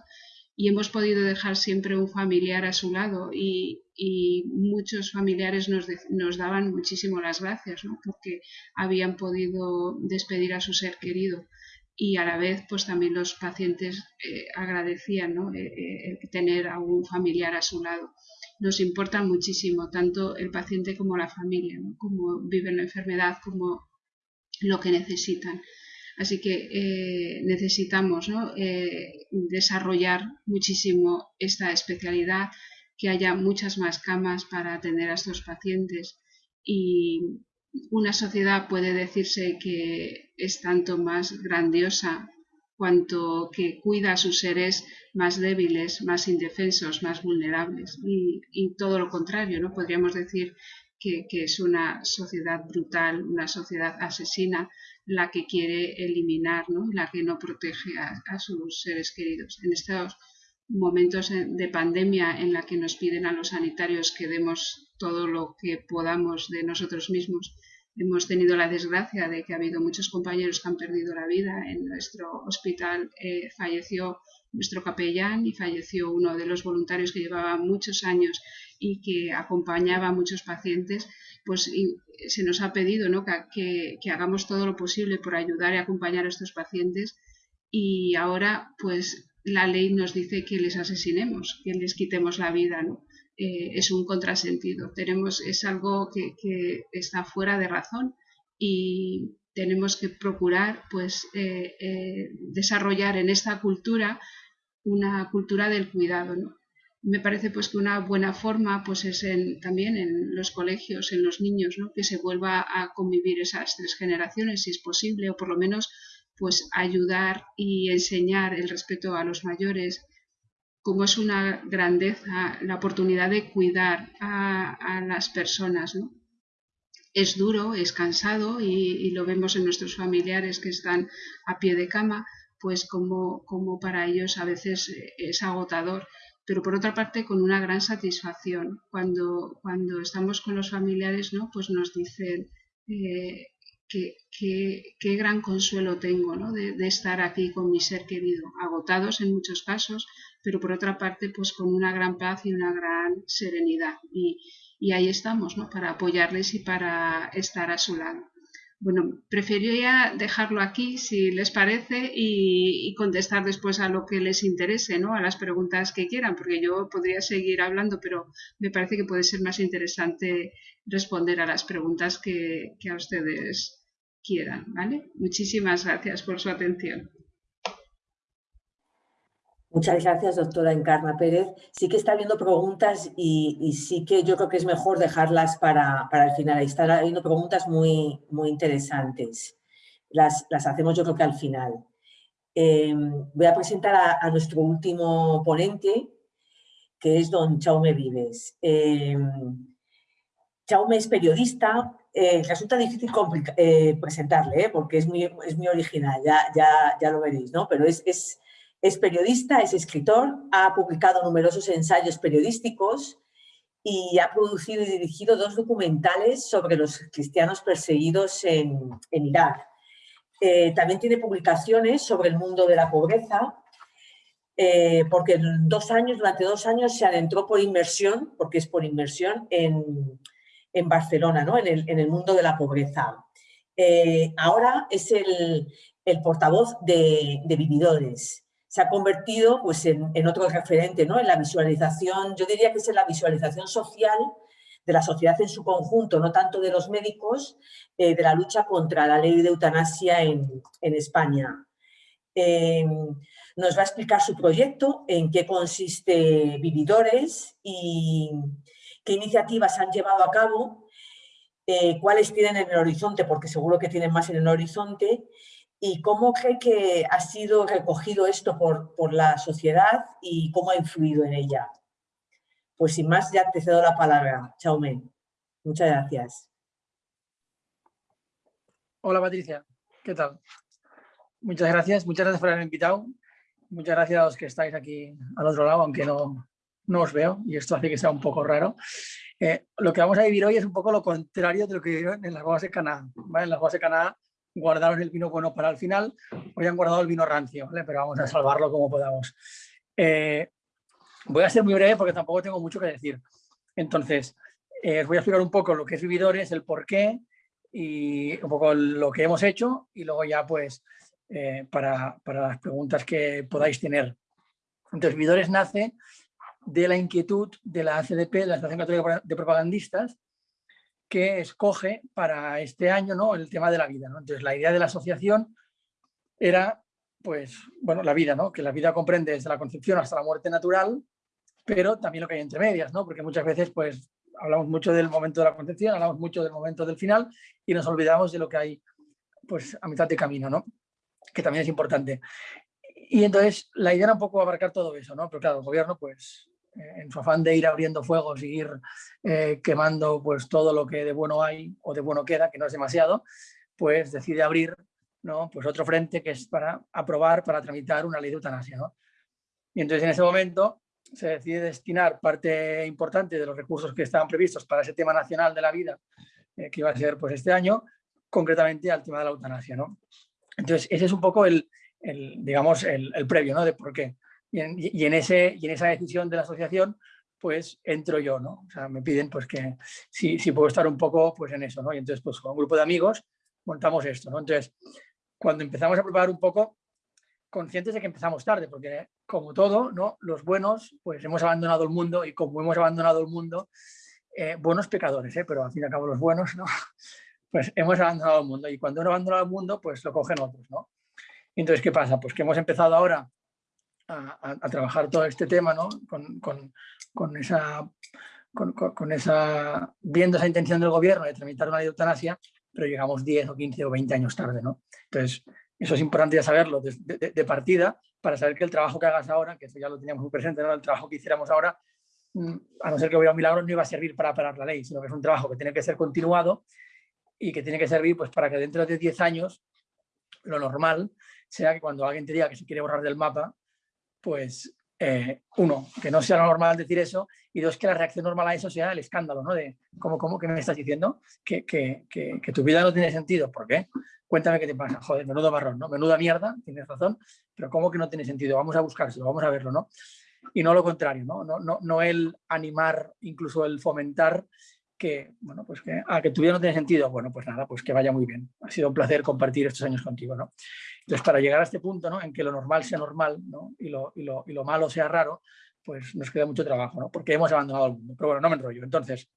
Y hemos podido dejar siempre un familiar a su lado y, muchos familiares nos, nos, daban muchísimo las gracias. Porque habían podido despedir a su ser querido y a la vez pues también los pacientes eh, agradecían ¿no? Eh, eh, tener a un familiar a su lado nos importa muchísimo, tanto el paciente como la familia, cómo viven la enfermedad, como lo que necesitan. Así que eh, necesitamos eh, desarrollar muchísimo esta especialidad, que haya muchas más camas para atender a estos pacientes. Y una sociedad puede decirse que es tanto más grandiosa cuanto que cuida a sus seres más débiles, más indefensos, más vulnerables. Y, todo lo contrario, ¿no? Podríamos decir que, es una sociedad brutal, una sociedad asesina, la que quiere eliminar, ¿no? la que no protege a, sus seres queridos. En estos momentos de pandemia en la que nos piden a los sanitarios que demos todo lo que podamos de nosotros mismos, Hemos tenido la desgracia de que ha habido muchos compañeros que han perdido la vida. En nuestro hospital eh, falleció nuestro capellán y falleció uno de los voluntarios que llevaba muchos años y que acompañaba a muchos pacientes. Pues se nos ha pedido que, que, hagamos todo lo posible por ayudar y acompañar a estos pacientes y ahora pues la ley nos dice que les asesinemos, que les quitemos la vida. ¿no? Eh, es un contrasentido. Tenemos, es algo que, está fuera de razón y tenemos que procurar pues, eh, eh, desarrollar en esta cultura una cultura del cuidado. Me parece pues, que una buena forma pues, es también en los colegios, en los niños, que se vuelva a convivir esas tres generaciones, si es posible, o por lo menos pues, ayudar y enseñar el respeto a los mayores, como es una grandeza la oportunidad de cuidar a, las personas. ¿no? Es duro, es cansado y, lo vemos en nuestros familiares que están a pie de cama, pues como, como para ellos a veces es agotador pero por otra parte con una gran satisfacción. Cuando, cuando estamos con los familiares, ¿no? pues nos dicen eh, qué gran consuelo tengo ¿no? de, de, estar aquí con mi ser querido, agotados en muchos casos, pero por otra parte, pues con una gran paz y una gran serenidad. Y, ahí estamos, ¿no? Para apoyarles y para estar a su lado. Bueno, preferiría dejarlo aquí, si les parece, y, contestar después a lo que les interese, ¿no? A las preguntas que quieran, porque yo podría seguir hablando, pero me parece que puede ser más interesante responder a las preguntas que, que a ustedes quieran, ¿vale? Muchísimas gracias por su atención. Muchas gracias, doctora Encarna Pérez. Sí que está habiendo preguntas y, sí que yo creo que es mejor dejarlas para, el final. Ahí están habiendo preguntas muy, muy interesantes. Las, hacemos yo creo que al final. Eh, voy a presentar a, nuestro último ponente, que es don Chaume Vives. Eh, Chaume es periodista. Eh, resulta difícil presentarle, porque es muy, es muy original, ya, ya, ya lo veréis, ¿no? Pero Es periodista, es escritor, ha publicado numerosos ensayos periodísticos y ha producido y dirigido dos documentales sobre los cristianos perseguidos en, Irak. Eh, también tiene publicaciones sobre el mundo de la pobreza, eh, porque durante dos años se adentró por inmersión, porque es por inmersión, en, Barcelona, ¿no? en, el, mundo de la pobreza. Eh, ahora es el, portavoz de Vividores se ha convertido pues, en, otro referente, ¿no? en la visualización, yo diría que es en la visualización social de la sociedad en su conjunto, no tanto de los médicos, eh, de la lucha contra la ley de eutanasia en, España. Eh, nos va a explicar su proyecto, en qué consiste Vividores y qué iniciativas han llevado a cabo, eh, cuáles tienen en el horizonte, porque seguro que tienen más en el horizonte, ¿Y cómo cree que ha sido recogido esto por, por la sociedad y cómo ha influido en ella? Pues sin más, ya te cedo la palabra. Chaume. Muchas gracias. Hola Patricia, ¿qué tal? Muchas gracias, muchas gracias por haberme invitado. Muchas gracias a los que estáis aquí al otro lado, aunque no, no os veo y esto hace que sea un poco raro. Eh, lo que vamos a vivir hoy es un poco lo contrario de lo que vivieron en las bodas de Canadá. En las bodas de Canadá guardaron el vino bueno para el final, hoy han guardado el vino rancio, pero vamos a salvarlo como podamos. Eh, voy a ser muy breve porque tampoco tengo mucho que decir. Entonces, eh, os voy a explicar un poco lo que es Vividores, el por qué y un poco lo que hemos hecho y luego ya pues eh, para, para, las preguntas que podáis tener. Entonces, Vividores nace de la inquietud de la ACDP, la Asociación Católica de Propagandistas, que escoge para este año ¿no? el tema de la vida. Entonces, la idea de la asociación era, pues, bueno, la vida, ¿no? que la vida comprende desde la concepción hasta la muerte natural, pero también lo que hay entre medias, ¿no? porque muchas veces pues, hablamos mucho del momento de la concepción, hablamos mucho del momento del final y nos olvidamos de lo que hay pues, a mitad de camino, ¿no? que también es importante. Y entonces la idea era un poco abarcar todo eso, ¿no? pero claro, el gobierno pues en su afán de ir abriendo fuegos y ir eh, quemando pues, todo lo que de bueno hay o de bueno queda, que no es demasiado, pues decide abrir ¿no? pues otro frente que es para aprobar, para tramitar una ley de eutanasia. ¿no? Y entonces en ese momento se decide destinar parte importante de los recursos que estaban previstos para ese tema nacional de la vida, eh, que iba a ser pues, este año, concretamente al tema de la eutanasia. Entonces ese es un poco el, el digamos, el, el previo ¿no? de por qué. Y en, ese, y en esa decisión de la asociación, pues entro yo, ¿no? O sea, me piden pues que si, si puedo estar un poco pues en eso, ¿no? Y entonces pues con un grupo de amigos montamos esto, ¿no? Entonces, cuando empezamos a preparar un poco, conscientes de que empezamos tarde, porque como todo, ¿no? Los buenos, pues hemos abandonado el mundo y como hemos abandonado el mundo, eh, buenos pecadores, ¿eh? Pero al fin y al cabo los buenos, ¿no? Pues hemos abandonado el mundo y cuando uno abandona el mundo, pues lo cogen otros, ¿no? Entonces, ¿qué pasa? Pues que hemos empezado ahora a, trabajar todo este tema, ¿no? Con, con, con esa, con, esa, viendo esa intención del gobierno de tramitar una ley de eutanasia, pero llegamos 10 o 15 o 20 años tarde, ¿no? Entonces, eso es importante ya saberlo de, partida para saber que el trabajo que hagas ahora, que eso ya lo teníamos muy presente, ¿no? el trabajo que hiciéramos ahora, mm, a no ser que hubiera un milagro, no iba a servir para parar la ley, sino que es un trabajo que tiene que ser continuado y que tiene que servir pues, para que dentro de 10 años lo normal sea que cuando alguien te diga que se quiere borrar del mapa, pues eh, uno, que no sea normal decir eso, y dos, que la reacción normal a eso sea el escándalo, ¿no? De, ¿cómo, cómo, qué me estás diciendo? Que, que, que, tu vida no tiene sentido. ¿Por qué? Cuéntame qué te pasa. Joder, menudo marrón, ¿no? Menuda mierda, tienes razón, pero ¿cómo que no tiene sentido? Vamos a buscárselo, vamos a verlo, ¿no? Y no lo contrario, ¿no? No, no, no el animar, incluso el fomentar que, bueno, pues que, ah, que tu vida no tiene sentido. Bueno, pues nada, pues que vaya muy bien. Ha sido un placer compartir estos años contigo, ¿no? Entonces, para llegar a este punto, ¿no? En que lo normal sea normal, ¿no? Y lo, y lo, y lo malo sea raro, pues nos queda mucho trabajo, ¿no? Porque hemos abandonado el mundo. Pero bueno, no me enrollo. Entonces,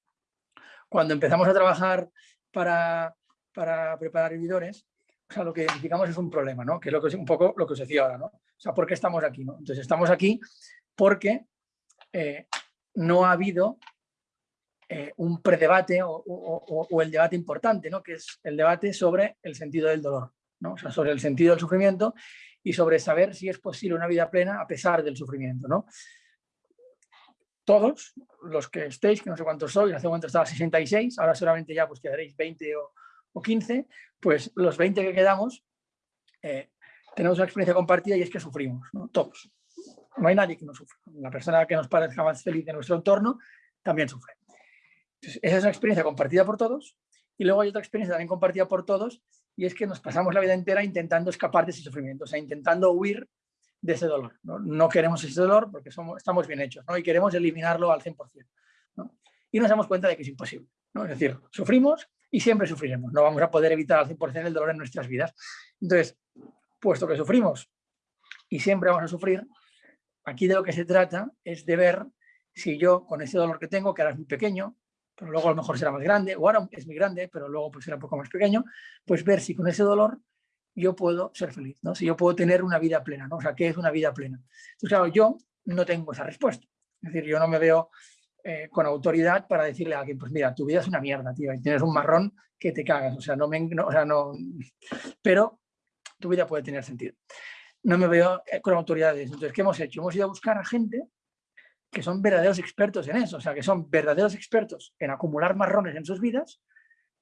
cuando empezamos a trabajar para, para preparar vividores, o sea, lo que identificamos es un problema, ¿no? Que es lo que es un poco lo que os decía ahora, ¿no? O sea, ¿por qué estamos aquí? Entonces, estamos aquí porque eh, no ha habido eh, un predebate o, o, el debate importante, ¿no? que es el debate sobre el sentido del dolor, ¿no? o sobre el sentido del sufrimiento y sobre saber si es posible una vida plena a pesar del sufrimiento. ¿no? Todos los que estéis, que no sé cuántos sois, hace un momento estaba 66, ahora solamente ya pues quedaréis 20 o, 15, pues los 20 que quedamos, eh, tenemos una experiencia compartida y es que sufrimos, todos. No hay nadie que no sufra. La persona que nos parezca más feliz de nuestro entorno también sufre. esa es una experiencia compartida por todos. Y luego hay otra experiencia también compartida por todos y es que nos pasamos la vida entera intentando escapar de ese sufrimiento, o sea, intentando huir de ese dolor. No, queremos ese dolor porque somos, estamos bien hechos ¿no? y queremos eliminarlo al 100%. ¿no? Y nos damos cuenta de que es imposible. ¿no? Es decir, sufrimos y siempre sufriremos. No vamos a poder evitar al 100% el dolor en nuestras vidas. Entonces, puesto que sufrimos y siempre vamos a sufrir, aquí de lo que se trata es de ver si yo con ese dolor que tengo, que ahora es muy pequeño, pero luego a lo mejor será más grande, o ahora es muy grande, pero luego pues será un poco más pequeño, pues ver si con ese dolor yo puedo ser feliz, ¿no? si yo puedo tener una vida plena, ¿no? o sea, ¿qué es una vida plena? Entonces, claro, yo no tengo esa respuesta, es decir, yo no me veo eh, con autoridad para decirle a alguien, pues mira, tu vida es una mierda, tío, y tienes un marrón que te cagas, o sea, no me, o sea, no, pero tu vida puede tener sentido. No me veo eh, con autoridades, entonces, ¿qué hemos hecho? Hemos ido a buscar a gente que son verdaderos expertos en eso, o sea, que son verdaderos expertos en acumular marrones en sus vidas,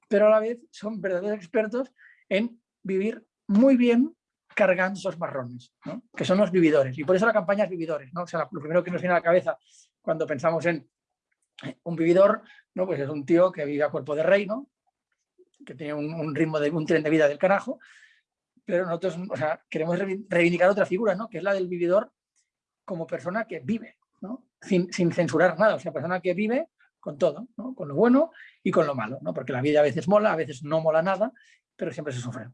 pero a la vez son verdaderos expertos en vivir muy bien cargando esos marrones, que son los vividores. Y por eso la campaña es vividores. ¿no? O sea, lo primero que nos viene a la cabeza cuando pensamos en un vividor, ¿no? pues es un tío que vive a cuerpo de rey, ¿no? que tiene un, ritmo de un tren de vida del carajo, pero nosotros o sea, queremos reivindicar otra figura, ¿no? que es la del vividor como persona que vive, sin, censurar nada, o sea, persona que vive con todo, con lo bueno y con lo malo, porque la vida a veces mola, a veces no mola nada, pero siempre se sufre.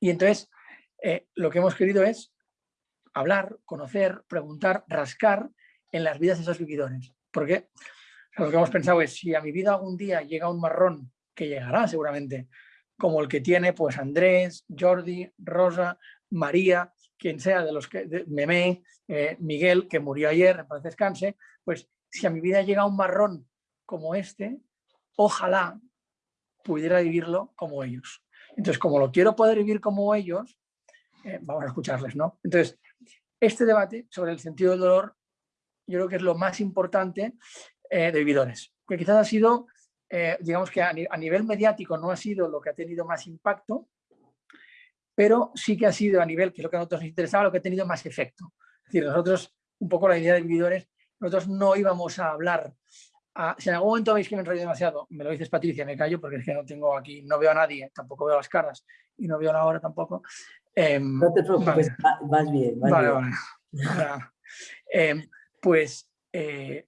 Y entonces eh, lo que hemos querido es hablar, conocer, preguntar, rascar en las vidas de esos vividores. Porque lo que hemos pensado es, si a mi vida algún día llega un marrón, que llegará seguramente, como el que tiene pues Andrés, Jordi, Rosa, María, quien sea de los que, de Memé, eh, Miguel, que murió ayer, en paz descanse, pues si a mi vida llega un marrón como este, ojalá pudiera vivirlo como ellos. Entonces, como lo quiero poder vivir como ellos, eh, vamos a escucharles, ¿no? Entonces, este debate sobre el sentido del dolor, yo creo que es lo más importante eh, de vividores, que quizás ha sido, digamos que a, nivel mediático no ha sido lo que ha tenido más impacto, pero sí que ha sido a nivel, que es lo que a nosotros nos interesaba, lo que ha tenido más efecto. Es decir, nosotros, un poco la idea de vividores, nosotros no íbamos a hablar, si en algún momento veis que me enrollo demasiado, me lo dices Patricia, me callo porque es que no tengo aquí, no veo a nadie, tampoco veo las caras y no veo la hora tampoco. Em, no te preocupes, vas bien. vale, vale. Em, pues, eh,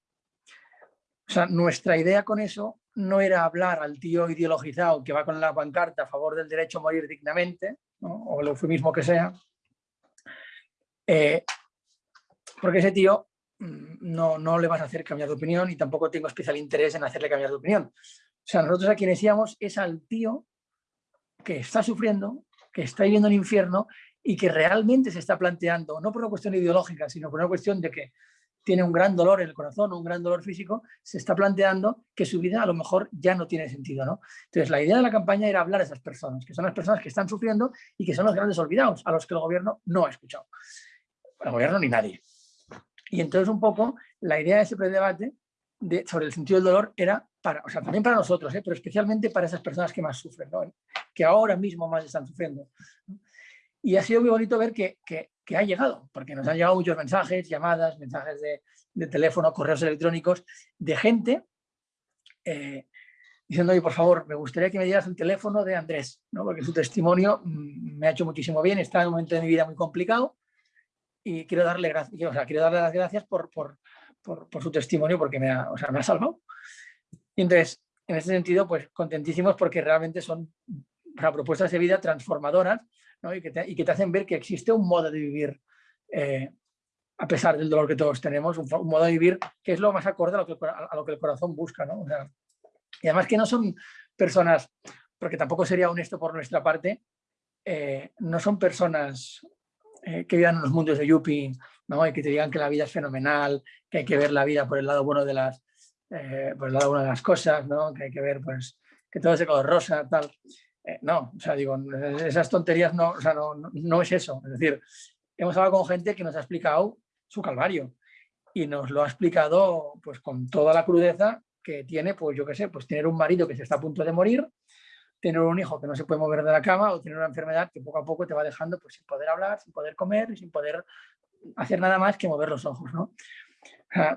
o sea, nuestra idea con eso no era hablar al tío ideologizado que va con la pancarta a favor del derecho a morir dignamente, o el eufemismo que sea, eh, porque ese tío mm, no, no le vas a hacer cambiar de opinión y tampoco tengo especial interés en hacerle cambiar de opinión. O sea, nosotros a quienes íbamos es al tío que está sufriendo, que está viviendo el infierno y que realmente se está planteando, no por una cuestión ideológica, sino por una cuestión de que tiene un gran dolor en el corazón, un gran dolor físico, se está planteando que su vida a lo mejor ya no tiene sentido. ¿no? Entonces, la idea de la campaña era hablar a esas personas, que son las personas que están sufriendo y que son los grandes olvidados, a los que el gobierno no ha escuchado. El gobierno ni nadie. Y entonces un poco la idea de ese predebate de, sobre el sentido del dolor era para, o sea, también para nosotros, ¿eh? pero especialmente para esas personas que más sufren, que ahora mismo más están sufriendo. Y ha sido muy bonito ver que, que, ha llegado, porque nos han llegado muchos mensajes, llamadas, mensajes de, de teléfono, correos electrónicos, de gente eh, diciendo, oye, por favor, me gustaría que me dieras el teléfono de Andrés, ¿no? porque su testimonio mm, me ha hecho muchísimo bien, está en un momento de mi vida muy complicado y quiero darle, gracias, quiero darle las gracias por, por, por, su testimonio porque me ha, o sea, me ha salvado. Y entonces, en ese sentido, pues contentísimos porque realmente son propuestas de vida transformadoras y, que te, y, que te, hacen ver que existe un modo de vivir, eh, a pesar del dolor que todos tenemos, un, modo de vivir que es lo más acorde a lo que, el corazón busca. ¿no? Y además que no son personas, porque tampoco sería honesto por nuestra parte, eh, no son personas eh, que vivan en los mundos de Yuppie ¿no? y que te digan que la vida es fenomenal, que hay que ver la vida por el lado bueno de las, por el lado bueno de las cosas, ¿no? que hay que ver pues, que todo es de color rosa, tal. Eh, no, o sea, digo, esas tonterías no, o sea, no, no, es eso. Es decir, hemos hablado con gente que nos ha explicado su calvario y nos lo ha explicado pues con toda la crudeza que tiene, pues yo qué sé, pues tener un marido que se está a punto de morir, tener un hijo que no se puede mover de la cama o tener una enfermedad que poco a poco te va dejando pues, sin poder hablar, sin poder comer y sin poder hacer nada más que mover los ojos. ¿no?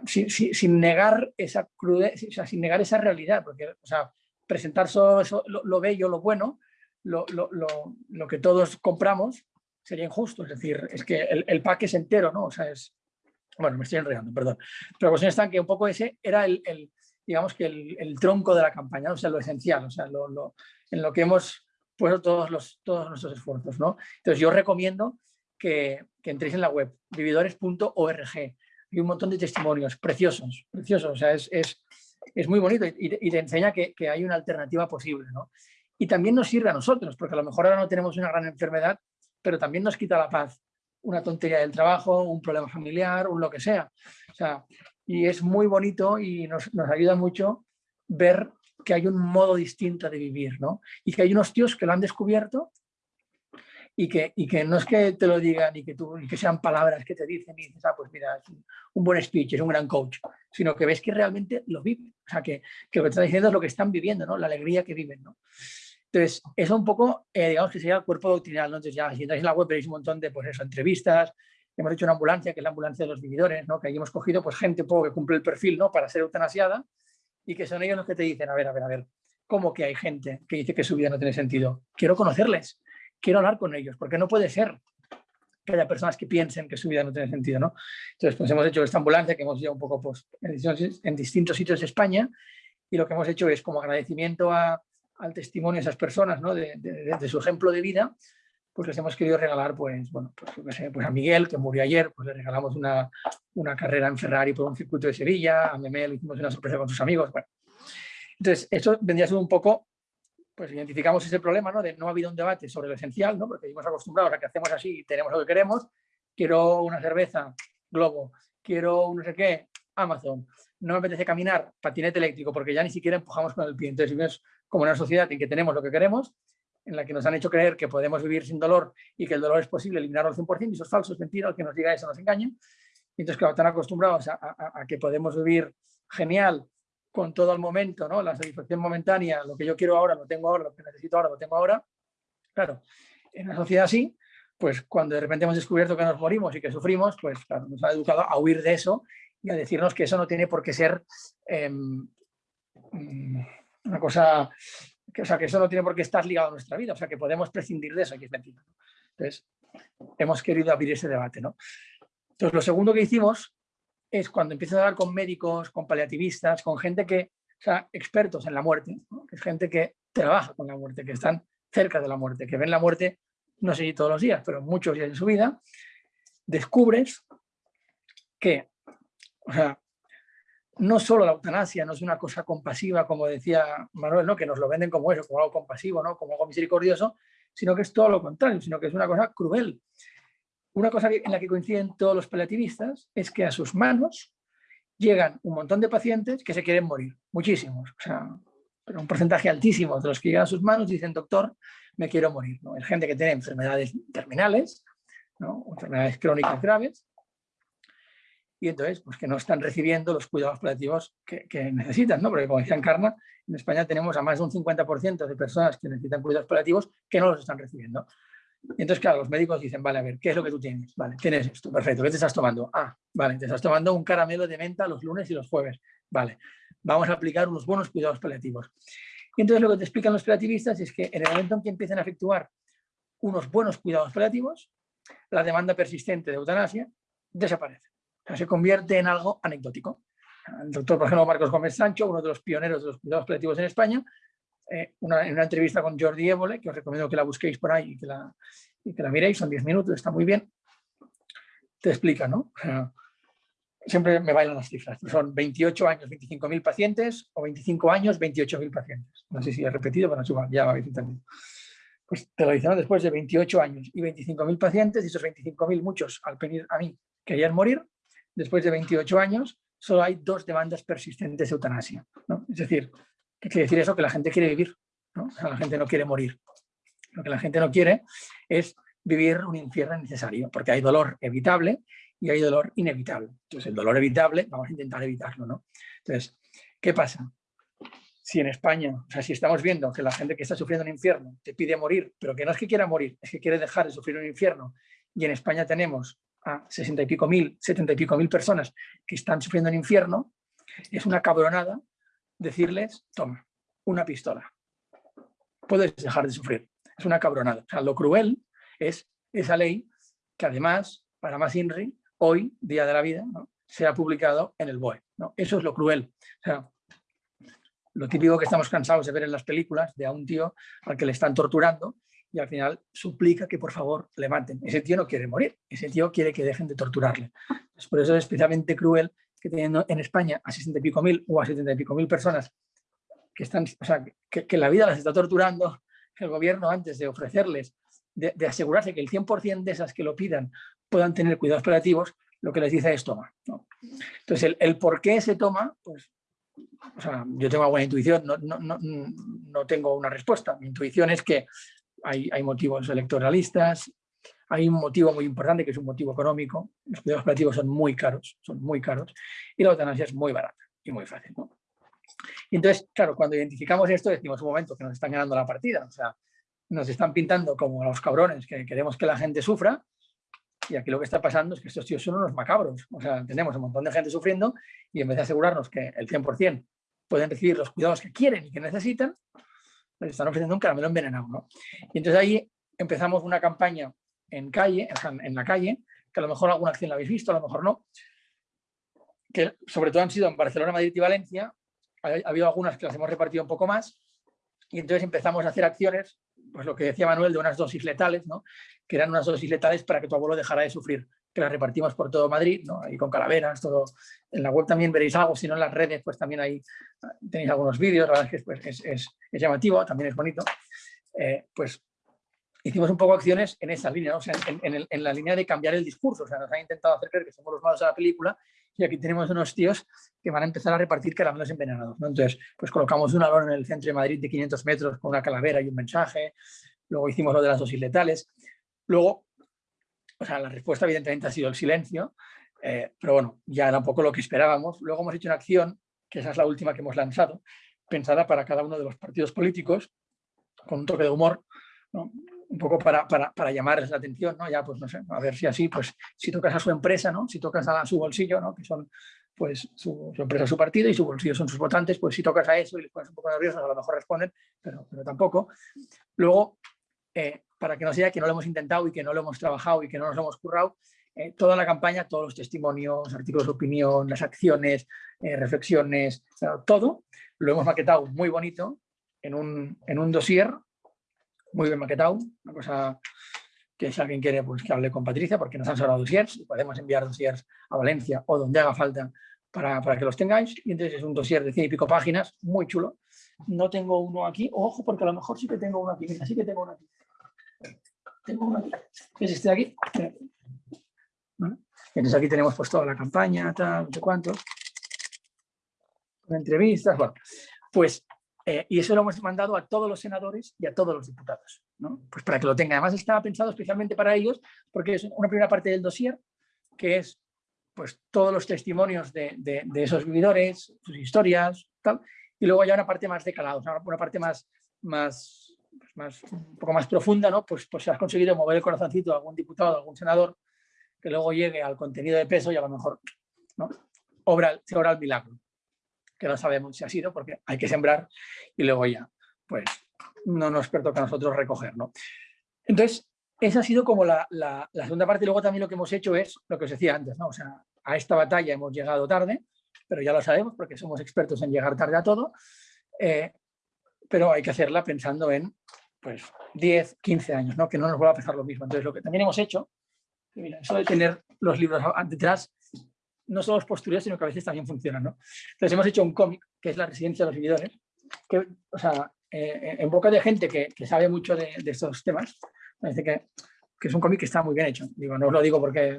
sin, negar esa crudeza, o sea, sin negar esa realidad, porque o sea, presentar solo lo, bello, lo bueno, lo, lo, que todos compramos, sería injusto. Es decir, es que el, el pack es entero, ¿no? O sea, es... Bueno, me estoy enredando, perdón. Pero la cuestión está en que un poco ese era el, el digamos que el, el, tronco de la campaña, o sea, lo esencial, o sea, lo, en lo que hemos puesto todos, los, todos nuestros esfuerzos, ¿no? Entonces yo recomiendo que, que entréis en la web, vividores.org. Hay un montón de testimonios preciosos, preciosos, o sea, es, es, es muy bonito y, te enseña que, que hay una alternativa posible, ¿no? Y también nos sirve a nosotros, porque a lo mejor ahora no tenemos una gran enfermedad, pero también nos quita la paz una tontería del trabajo, un problema familiar, un lo que sea. O sea y es muy bonito y nos, nos, ayuda mucho ver que hay un modo distinto de vivir, ¿no? Y que hay unos tíos que lo han descubierto y que, y que no es que te lo digan y que, tú, y que sean palabras que te dicen y dices, ah, pues mira, es un, un, buen speech, es un gran coach, sino que ves que realmente lo viven. O sea, que, que lo que está diciendo es lo que están viviendo, ¿no? La alegría que viven, ¿no? Entonces, eso un poco, eh, digamos que sería el cuerpo doctrinal, ¿no? Entonces ya, si entráis en la web veréis un montón de, pues eso, entrevistas, hemos hecho una ambulancia, que es la ambulancia de los vividores, ¿no? Que ahí hemos cogido, pues, gente poco que cumple el perfil, ¿no? Para ser eutanasiada, y que son ellos los que te dicen, a ver, a ver, a ver, ¿cómo que hay gente que dice que su vida no tiene sentido? Quiero conocerles, quiero hablar con ellos, porque no puede ser que haya personas que piensen que su vida no tiene sentido, ¿no? Entonces, pues hemos hecho esta ambulancia que hemos ido un poco pues, en distintos sitios de España y lo que hemos hecho es como agradecimiento al testimonio de esas personas, ¿no? de, su ejemplo de vida, pues les hemos querido regalar, pues, bueno, pues, pues, a Miguel, que murió ayer, pues le regalamos una, una, carrera en Ferrari por un circuito de Sevilla, a Memel hicimos una sorpresa con sus amigos, bueno. Entonces, eso vendría a ser un poco, pues identificamos ese problema, ¿no? No ha habido un debate sobre lo esencial, ¿no? Porque hemos acostumbrados a que hacemos así y tenemos lo que queremos, quiero una cerveza, Globo, quiero no sé qué, Amazon, no me apetece caminar, patinete eléctrico, porque ya ni siquiera empujamos con el pie. Entonces, ves como una sociedad en que tenemos lo que queremos, en la que nos han hecho creer que podemos vivir sin dolor y que el dolor es posible eliminarlo al 100%, y eso es falso, es mentira, el que nos diga eso nos engaña. Y entonces, claro, están acostumbrados a, que podemos vivir genial con todo el momento, ¿no? la satisfacción momentánea, lo que yo quiero ahora lo tengo ahora, lo que necesito ahora lo tengo ahora. Claro, en una sociedad así, pues cuando de repente hemos descubierto que nos morimos y que sufrimos, pues claro, nos ha educado a huir de eso y a decirnos que eso no tiene por qué ser eh, una cosa, que, o sea, que eso no tiene por qué estar ligado a nuestra vida, o sea, que podemos prescindir de eso, aquí. Entonces, hemos querido abrir ese debate, ¿no? Entonces, lo segundo que hicimos es cuando empiezas a hablar con médicos, con paliativistas, con gente que, o sea, expertos en la muerte, es gente que trabaja con la muerte, que están cerca de la muerte, que ven la muerte, no sé si todos los días, pero muchos días en su vida, descubres que, o sea, no solo la eutanasia no es una cosa compasiva, como decía Manuel, ¿no? que nos lo venden como eso, como algo compasivo, ¿no? como algo misericordioso, sino que es todo lo contrario, sino que es una cosa cruel. Una cosa en la que coinciden todos los paliativistas es que a sus manos llegan un montón de pacientes que se quieren morir, muchísimos, o sea, pero un porcentaje altísimo de los que llegan a sus manos dicen, doctor, me quiero morir. ¿no? Es gente que tiene enfermedades terminales, ¿no? enfermedades crónicas graves, y entonces pues que no están recibiendo los cuidados paliativos que, necesitan, ¿no? Porque como decía Encarna, en España tenemos a más de un 50% de personas que necesitan cuidados paliativos que no los están recibiendo. Entonces, claro, los médicos dicen, vale, a ver, ¿qué es lo que tú tienes? Vale, tienes esto, perfecto, ¿qué te estás tomando? Ah, vale, te estás tomando un caramelo de menta los lunes y los jueves. Vale, vamos a aplicar unos buenos cuidados paliativos. Y entonces lo que te explican los paliativistas es que en el momento en que empiecen a efectuar unos buenos cuidados paliativos, la demanda persistente de eutanasia desaparece se convierte en algo anecdótico. El doctor, por ejemplo, Marcos Gómez Sancho, uno de los pioneros de los cuidados paliativos en España, eh, una, en una entrevista con Jordi Évole, que os recomiendo que la busquéis por ahí y que la, y que la miréis, son 10 minutos, está muy bien, te explica, ¿no? Siempre me bailan las cifras, son 28 años, 25.000 pacientes, o 25 años, 28.000 pacientes. No sé si he repetido, pero no, ya habéis entendido. Pues te lo dicen, después de 28 años y 25.000 pacientes, y esos 25.000, muchos al venir a mí querían morir, después de 28 años, solo hay dos demandas persistentes de eutanasia. ¿no? Es decir, ¿qué quiere decir eso? Que la gente quiere vivir, ¿no? O sea, la gente no quiere morir. Lo que la gente no quiere es vivir un infierno necesario, porque hay dolor evitable y hay dolor inevitable. Entonces, el dolor evitable, vamos a intentar evitarlo, ¿no? Entonces, ¿qué pasa? si en España, o sea, si estamos viendo que la gente que está sufriendo un infierno te pide morir, pero que no es que quiera morir, es que quiere dejar de sufrir un infierno, y en España tenemos a 60 y pico mil, 70 y pico mil personas que están sufriendo un infierno, es una cabronada decirles, toma, una pistola, puedes dejar de sufrir. Es una cabronada. O sea, lo cruel es esa ley que además, para más INRI, hoy, Día de la Vida, se ha publicado en el BOE. ¿no? Eso es lo cruel. O sea, lo típico que estamos cansados de ver en las películas de a un tío al que le están torturando y al final suplica que por favor le maten. Ese tío no quiere morir, ese tío quiere que dejen de torturarle. por eso es especialmente cruel que teniendo en España a 60 y pico mil o a 70 y pico mil personas que, están, o sea, que, la vida las está torturando, el gobierno antes de ofrecerles, de, asegurarse que el 100% de esas que lo pidan puedan tener cuidados paliativos, lo que les dice es toma. Entonces, el, por qué se toma, pues, yo tengo alguna intuición, no, no, no, no, tengo una respuesta. Mi intuición es que hay, hay motivos electoralistas, hay un motivo muy importante que es un motivo económico, los cuidados paliativos son muy caros, son muy caros, y la eutanasia es muy barata y muy fácil. ¿no? Entonces, claro, cuando identificamos esto decimos un momento que nos están ganando la partida, o sea, nos están pintando como los cabrones que queremos que la gente sufra y aquí lo que está pasando es que estos tíos son unos macabros, o sea, tenemos un montón de gente sufriendo y en vez de asegurarnos que el 100% pueden recibir los cuidados que quieren y que necesitan, les están ofreciendo un caramelo envenenado, ¿no? Y entonces ahí empezamos una campaña en calle, en la calle, que a lo mejor alguna acción la habéis visto, a lo mejor no, que sobre todo han sido en Barcelona, Madrid y Valencia, ha, habido algunas que las hemos repartido un poco más, y entonces empezamos a hacer acciones, pues lo que decía Manuel, de unas dosis letales, ¿no? que eran unas dosis letales para que tu abuelo dejara de sufrir, que las repartimos por todo Madrid, ¿no? ahí con calaveras, todo. En la web también veréis algo, si no en las redes, pues también ahí tenéis algunos vídeos, la verdad es que pues, es, es, llamativo, también es bonito. Eh, pues hicimos un poco acciones en esa línea, en, la línea de cambiar el discurso, o sea, nos han intentado hacer creer que somos los malos de la película y aquí tenemos unos tíos que van a empezar a repartir caramelos envenenados. ¿no? Entonces, pues colocamos un alón en el centro de Madrid de 500 metros con una calavera y un mensaje, luego hicimos lo de las dosis letales, luego, o sea, la respuesta evidentemente ha sido el silencio, eh, pero bueno, ya era un poco lo que esperábamos. Luego hemos hecho una acción, que esa es la última que hemos lanzado, pensada para cada uno de los partidos políticos, con un toque de humor, ¿no? Un poco para, para, para, llamarles la atención, ¿no? Ya, pues no sé, a ver si así, pues si tocas a su empresa, ¿no? Si tocas a, su bolsillo, ¿no? Que son, pues, su, empresa, su partido y su bolsillo son sus votantes, pues si tocas a eso y les pones un poco nerviosos, a lo mejor responden, pero, pero tampoco. Luego, eh, para que no sea que no lo hemos intentado y que no lo hemos trabajado y que no nos lo hemos currado, eh, toda la campaña, todos los testimonios, artículos de opinión, las acciones, eh, reflexiones, todo, lo hemos maquetado muy bonito en un, en un dossier muy bien maquetado, una cosa que si alguien quiere pues que hable con Patricia porque nos han sobrado dossiers y podemos enviar dossiers a Valencia o donde haga falta para, para, que los tengáis y entonces es un dossier de cien y pico páginas, muy chulo. No tengo uno aquí, ojo porque a lo mejor sí que tengo uno aquí, mira, sí que tengo uno aquí. Tengo uno aquí, es este de aquí. Entonces aquí tenemos pues toda la campaña, tal, no sé cuánto. Entrevistas, bueno, pues eh, y eso lo hemos mandado a todos los senadores y a todos los diputados, ¿no? Pues para que lo tengan. Además estaba pensado especialmente para ellos, porque es una primera parte del dossier, que es pues todos los testimonios de, de, esos vividores, sus historias, tal, y luego hay una parte más de calado, una parte más, más, pues más, un poco más profunda, ¿no? Pues, pues has conseguido mover el corazoncito a algún diputado, a algún senador, que luego llegue al contenido de peso y a lo mejor, ¿no? Obra, se obra el milagro que no sabemos si ha sido, porque hay que sembrar y luego ya, pues no nos pertoca a nosotros recoger. ¿no? Entonces, esa ha sido como la, la, segunda parte. Luego también lo que hemos hecho es lo que os decía antes, ¿no? O sea, a esta batalla hemos llegado tarde, pero ya lo sabemos porque somos expertos en llegar tarde a todo, eh, pero hay que hacerla pensando en pues 10, 15 años, ¿no? que no nos vuelva a pasar lo mismo. Entonces, lo que también hemos hecho, mira, eso de tener los libros detrás no solo es postureo, sino que a veces también funcionan. ¿no? Entonces hemos hecho un cómic, que es La residencia de los vividores, que, o sea, eh, en boca de gente que, que sabe mucho de, estos temas, parece que, que es un cómic que está muy bien hecho. Digo, no os lo digo porque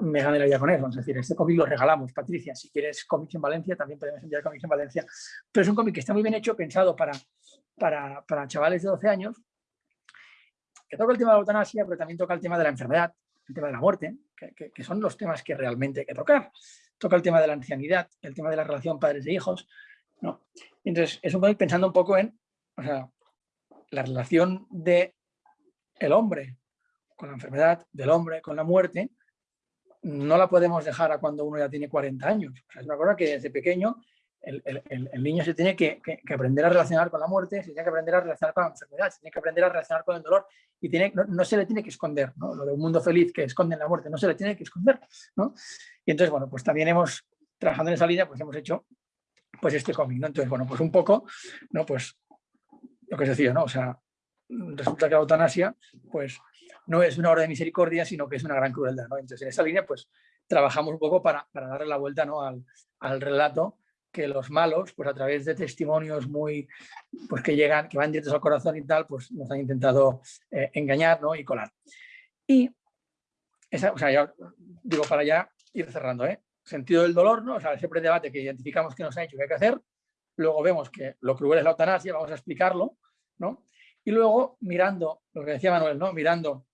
me gane la vida con eso, es decir, este cómic lo regalamos, Patricia, si quieres cómics en Valencia, también podemos enviar cómics en Valencia, pero es un cómic que está muy bien hecho, pensado para, para, para chavales de 12 años, que toca el tema de la eutanasia, pero también toca el tema de la enfermedad, tema de la muerte, que, son los temas que realmente hay que tocar. Toca el tema de la ancianidad, el tema de la relación padres e hijos, ¿no? Entonces, es un pensando un poco en la relación de el hombre con la enfermedad, del hombre con la muerte, no la podemos dejar a cuando uno ya tiene 40 años. O sea, es una cosa que desde pequeño el, niño se tiene que, aprender a relacionar con la muerte, se tiene que aprender a relacionar con la enfermedad, se tiene que aprender a relacionar con el dolor y tiene, no, se le tiene que esconder, ¿no? lo de un mundo feliz que esconde la muerte, no se le tiene que esconder. ¿no? Y entonces, bueno, pues también hemos, trabajando en esa línea, pues hemos hecho pues este cómic. Entonces, bueno, pues un poco, ¿no? Pues lo que os decía, ¿no? O sea, resulta que la eutanasia, pues no es una obra de misericordia, sino que es una gran crueldad, ¿no? Entonces, en esa línea, pues trabajamos un poco para, darle la vuelta, ¿no? Al relato que los malos, pues a través de testimonios muy, pues que llegan, que van directos al corazón y tal, pues nos han intentado eh, engañar ¿no? y colar. Y, esa, o sea, ya digo para ya ir cerrando, ¿eh? Sentido del dolor, ¿no? O sea, siempre debate que identificamos que nos ha hecho que hay que hacer, luego vemos que lo cruel es la eutanasia, vamos a explicarlo, ¿no? Y luego mirando, lo que decía Manuel, ¿no? Mirando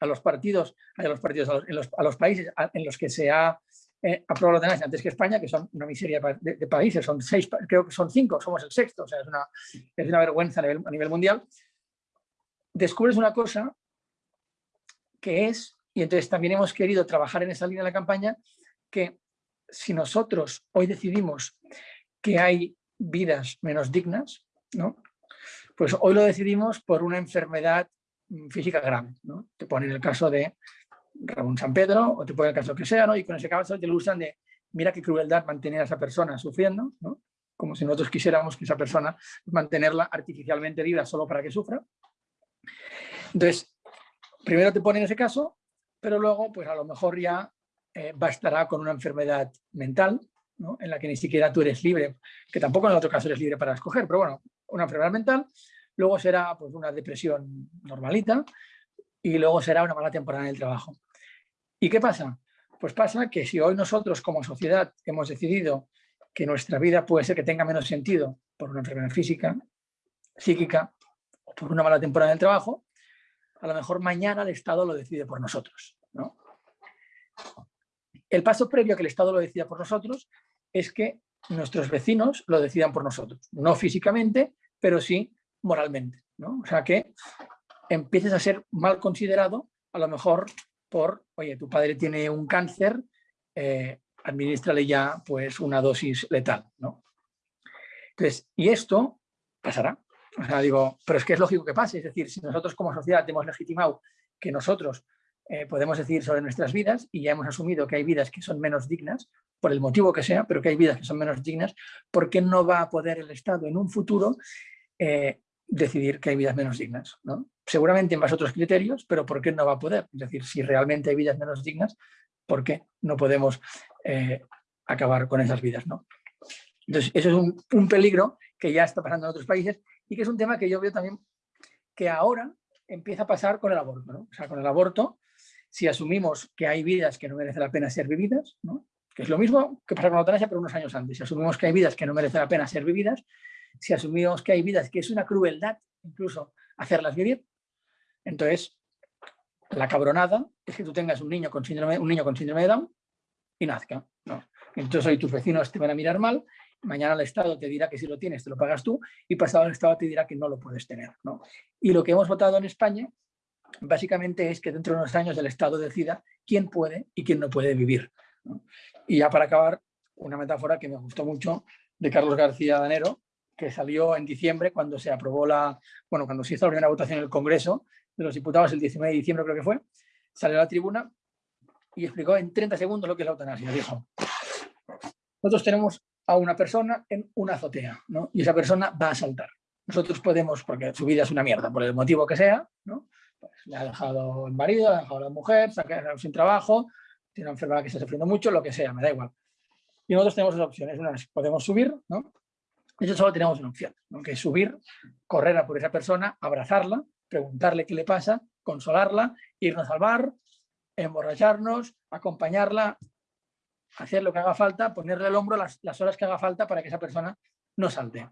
a los partidos, a los partidos, los, a los países en los que se ha eh, aprobado la antes que España, que son una miseria de, países, son seis, creo que son cinco, somos el sexto, o sea, es una, vergüenza a nivel, mundial, descubres una cosa que es, y entonces también hemos querido trabajar en esa línea de la campaña, que si nosotros hoy decidimos que hay vidas menos dignas, ¿no? pues hoy lo decidimos por una enfermedad física grave. ¿no? Te ponen el caso de Ramón San Pedro, o te puede el caso que sea, ¿no? Y con ese caso te lo usan de, mira qué crueldad mantener a esa persona sufriendo, ¿no? Como si nosotros quisiéramos que esa persona mantenerla artificialmente viva solo para que sufra. Entonces, primero te ponen ese caso, pero luego, pues a lo mejor ya eh, bastará con una enfermedad mental, ¿no? en la que ni siquiera tú eres libre, que tampoco en el otro caso eres libre para escoger, pero bueno, una enfermedad mental, luego será pues, una depresión normalita, y luego será una mala temporada en el trabajo. ¿Y qué pasa? Pues pasa que si hoy nosotros como sociedad hemos decidido que nuestra vida puede ser que tenga menos sentido por una enfermedad física, psíquica o por una mala temporada en el trabajo, a lo mejor mañana el Estado lo decide por nosotros. ¿no? El paso previo a que el Estado lo decida por nosotros es que nuestros vecinos lo decidan por nosotros. No físicamente, pero sí moralmente. ¿no? O sea que empieces a ser mal considerado, a lo mejor por, oye, tu padre tiene un cáncer, eh, administrale ya pues una dosis letal, ¿no? Entonces, y esto pasará. O sea, digo, pero es que es lógico que pase, es decir, si nosotros como sociedad hemos legitimado que nosotros eh, podemos decir sobre nuestras vidas y ya hemos asumido que hay vidas que son menos dignas, por el motivo que sea, pero que hay vidas que son menos dignas, ¿por qué no va a poder el Estado en un futuro eh, decidir que hay vidas menos dignas? ¿no? seguramente en base a otros criterios, pero ¿por qué no va a poder? Es decir, si realmente hay vidas menos dignas, ¿por qué no podemos eh, acabar con esas vidas? ¿no? Entonces, eso es un, peligro que ya está pasando en otros países y que es un tema que yo veo también que ahora empieza a pasar con el aborto. ¿no? O sea, con el aborto, si asumimos que hay vidas que no merece la pena ser vividas, ¿no? que es lo mismo que pasa con la eutanasia, pero unos años antes. Si asumimos que hay vidas que no merece la pena ser vividas, si asumimos que hay vidas que es una crueldad incluso hacerlas vivir, entonces, la cabronada es que tú tengas un niño con síndrome, un niño con síndrome de Down y nazca. ¿no? Entonces hoy tus vecinos te van a mirar mal, mañana el Estado te dirá que si lo tienes te lo pagas tú y pasado el Estado te dirá que no lo puedes tener. ¿no? Y lo que hemos votado en España básicamente es que dentro de unos años el Estado decida quién puede y quién no puede vivir. Y ya para acabar, una metáfora que me gustó mucho de Carlos García Danero, que salió en diciembre cuando se aprobó la, bueno, cuando se hizo la primera votación en el Congreso de los diputados el 19 de diciembre creo que fue, salió a la tribuna y explicó en 30 segundos lo que es la eutanasia. Dijo, nosotros tenemos a una persona en una azotea, ¿no? Y esa persona va a saltar. Nosotros podemos, porque su vida es una mierda, por el motivo que sea, ¿no? Pues le ha dejado el marido, le ha dejado la mujer, se ha quedado sin trabajo, tiene una enfermedad que está sufriendo mucho, lo que sea, me da igual. Y nosotros tenemos dos opciones. Una es, podemos subir, ¿no? Nosotros solo tenemos una opción, ¿no? que es subir, correr a por esa persona, abrazarla, preguntarle qué le pasa, consolarla, irnos al bar, emborracharnos, acompañarla, hacer lo que haga falta, ponerle el hombro las, las horas que haga falta para que esa persona no salte.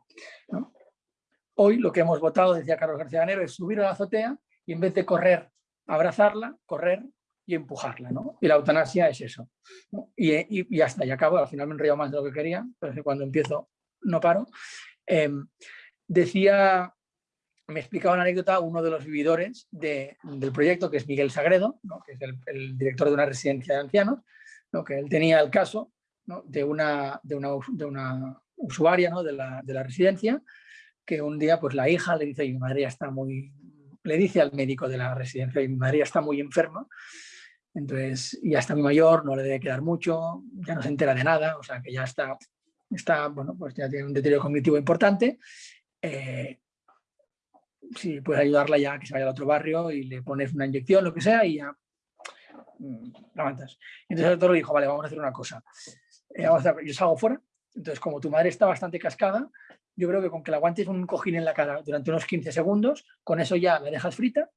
Hoy lo que hemos votado, decía Carlos García Ganero, es subir a la azotea y en vez de correr, abrazarla, correr y empujarla. ¿no? Y la eutanasia es eso. Y, y, y, hasta, y acabo, al final me he más de lo que quería, pero es cuando empiezo no paro. Em, decía, me explicaba una anécdota uno de los vividores del proyecto, que es Miguel Sagredo, que es el, director de una residencia de ancianos, que él tenía el caso de, una, de, usuaria de la, de, la, residencia, que un día pues la hija le dice, mi madre ya está muy, le dice al médico de la residencia, mi madre ya está muy enferma, entonces ya está muy mayor, no le debe quedar mucho, ya no se entera de nada, o sea que ya está, está bueno, pues ya tiene un deterioro cognitivo importante. Eh, si puedes ayudarla ya que se vaya al otro barrio y le pones una inyección, lo que sea, y ya mm, la Entonces el doctor le dijo, vale, vamos a hacer una cosa. Eh, yo salgo fuera, entonces como tu madre está bastante cascada, yo creo que con que la aguantes un cojín en la cara durante unos 15 segundos, con eso ya la dejas frita.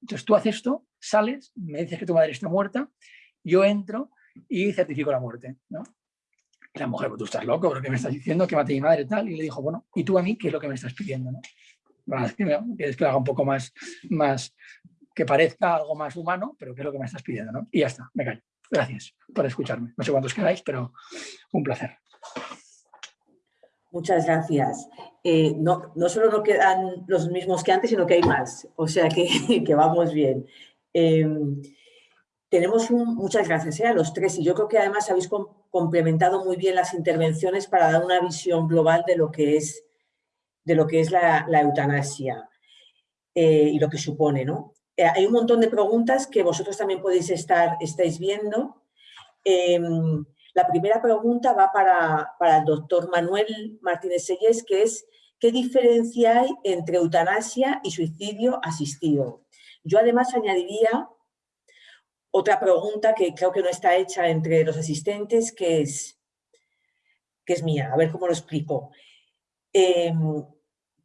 Entonces tú haces esto, sales, me dices que tu madre está muerta, yo entro y certifico la muerte. ¿no? La mujer, tú estás loco, ¿pero qué me estás diciendo? Que mate a mi madre tal. Y le dijo, bueno, ¿y tú a mí qué es lo que me estás pidiendo? ¿no? quieres que haga un poco más, más, que parezca algo más humano, pero ¿qué es lo que me estás pidiendo? ¿no? Y ya está, me callo. Gracias por escucharme. No sé cuántos queráis, pero un placer. Muchas gracias. Eh, no, no, solo no quedan los mismos que antes, sino que hay más. O sea que, que vamos bien. Em, tenemos muchas gracias eh, a los tres y yo creo que además habéis complementado muy bien las intervenciones para dar una visión global de lo que es, de lo que es la, eutanasia eh, y lo que supone. ¿no? hay un montón de preguntas que vosotros también podéis estar estáis viendo. Em, la primera pregunta va para, el doctor Manuel Martínez Sellés, que es ¿qué diferencia hay entre eutanasia y suicidio asistido? Yo además añadiría otra pregunta que creo que no está hecha entre los asistentes, que es, que es mía, a ver cómo lo explico. Em,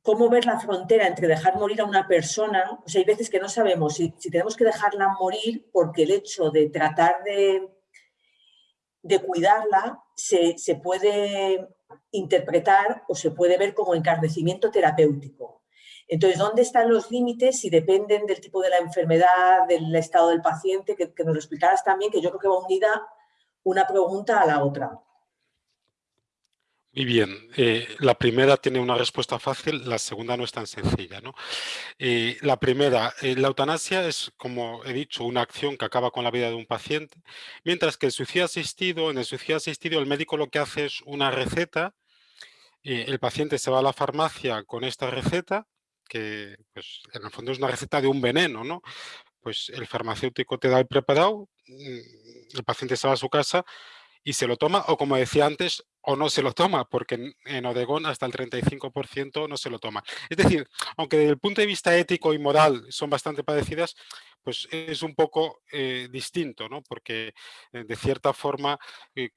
¿Cómo ver la frontera entre dejar morir a una persona? O sea, hay veces que no sabemos si tenemos que dejarla morir porque el hecho de tratar de de cuidarla se, puede interpretar o se puede ver como encarnecimiento terapéutico. Entonces, ¿dónde están los límites? Si dependen del tipo de la enfermedad, del estado del paciente, que, nos lo explicaras también, que yo creo que va unida una pregunta a la otra. Muy bien, eh, la primera tiene una respuesta fácil, la segunda no es tan sencilla. ¿no? Eh, la primera, eh, la eutanasia es, como he dicho, una acción que acaba con la vida de un paciente, mientras que el suicidio asistido, en el suicidio asistido el médico lo que hace es una receta, el paciente se va a la farmacia con esta receta, que pues, en el fondo es una receta de un veneno, ¿no? Pues el farmacéutico te da el preparado, mm, el paciente se va a su casa y se lo toma, o como decía antes, o no se lo toma, porque en, Oregón hasta el 35% no se lo toma. Es decir, aunque desde el punto de vista ético y moral son bastante parecidas, pues es un poco eh, distinto, ¿no? porque eh, de cierta forma eh,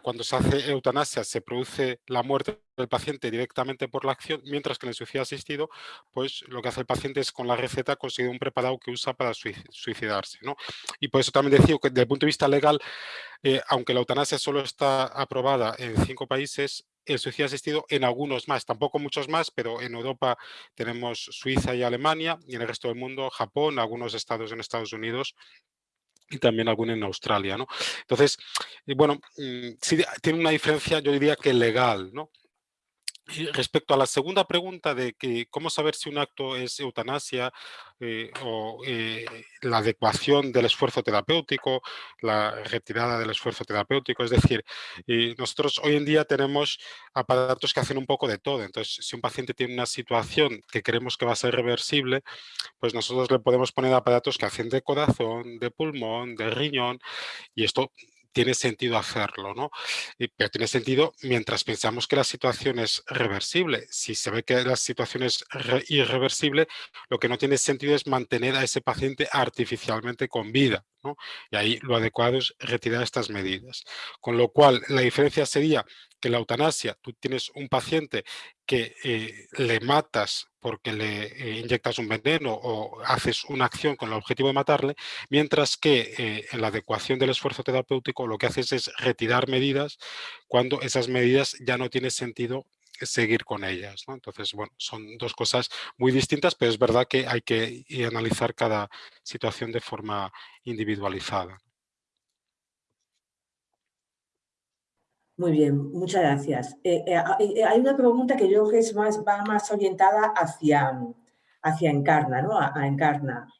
cuando se hace eutanasia se produce la muerte del paciente directamente por la acción, mientras que en el suicidio asistido, pues lo que hace el paciente es con la receta conseguir un preparado que usa para suicidarse. ¿no? Y por eso también decía que desde el punto de vista legal, aunque la eutanasia solo está aprobada en cinco países, el suicidio asistido en algunos más, tampoco muchos más, pero en Europa tenemos Suiza y Alemania y en el resto del mundo Japón, algunos estados en Estados Unidos y también algunos en Australia. ¿no? Entonces, bueno, mm, sí, tiene una diferencia, yo diría que legal, ¿no? Respecto a la segunda pregunta de que cómo saber si un acto es eutanasia eh, o eh, la adecuación del esfuerzo terapéutico, la retirada del esfuerzo terapéutico, es decir, nosotros hoy en día tenemos aparatos que hacen un poco de todo, entonces si un paciente tiene una situación que creemos que va a ser reversible, pues nosotros le podemos poner aparatos que hacen de corazón, de pulmón, de riñón y esto tiene sentido hacerlo, ¿no? Pero tiene sentido mientras pensamos que la situación es reversible. Si se ve que la situación es irreversible, lo que no tiene sentido es mantener a ese paciente artificialmente con vida, Y ahí lo adecuado es retirar estas medidas. Con lo cual, la diferencia sería que la eutanasia, tú tienes un paciente que eh, le matas porque le eh, inyectas un veneno o haces una acción con el objetivo de matarle, mientras que eh, en la adecuación del esfuerzo terapéutico lo que haces es retirar medidas cuando esas medidas ya no tiene sentido seguir con ellas. Entonces, bueno, son dos cosas muy distintas, pero es verdad que hay que analizar cada situación de forma individualizada. Muy bien, muchas gracias. Eh, eh, eh, hay una pregunta que yo creo que es más, va más orientada hacia, hacia Encarna, ¿no? A, Encarna.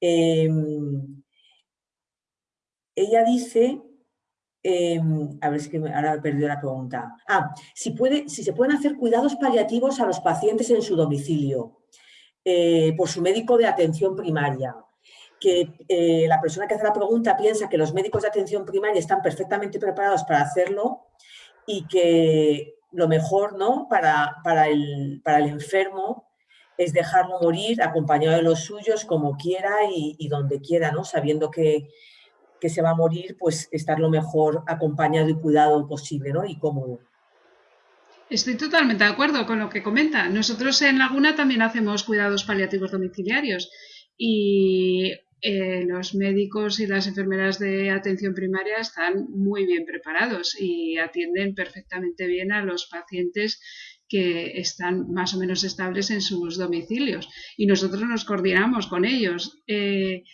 Em, ella dice, em, a ver si que ahora he perdido la pregunta. Ah, si, puede, si se pueden hacer cuidados paliativos a los pacientes en su domicilio por su médico de atención primaria que eh, la persona que hace la pregunta piensa que los médicos de atención primaria están perfectamente preparados para hacerlo y que lo mejor ¿no? para, para, el, para el enfermo es dejarlo morir acompañado de los suyos como quiera y, donde quiera, ¿no? sabiendo que, que, se va a morir, pues estar lo mejor acompañado y cuidado posible ¿no? y cómodo. Estoy totalmente de acuerdo con lo que comenta. Nosotros en Laguna también hacemos cuidados paliativos domiciliarios y eh, los médicos y las enfermeras de atención primaria están muy bien preparados y atienden perfectamente bien a los pacientes que están más o menos estables en sus domicilios y nosotros nos coordinamos con ellos. Eh,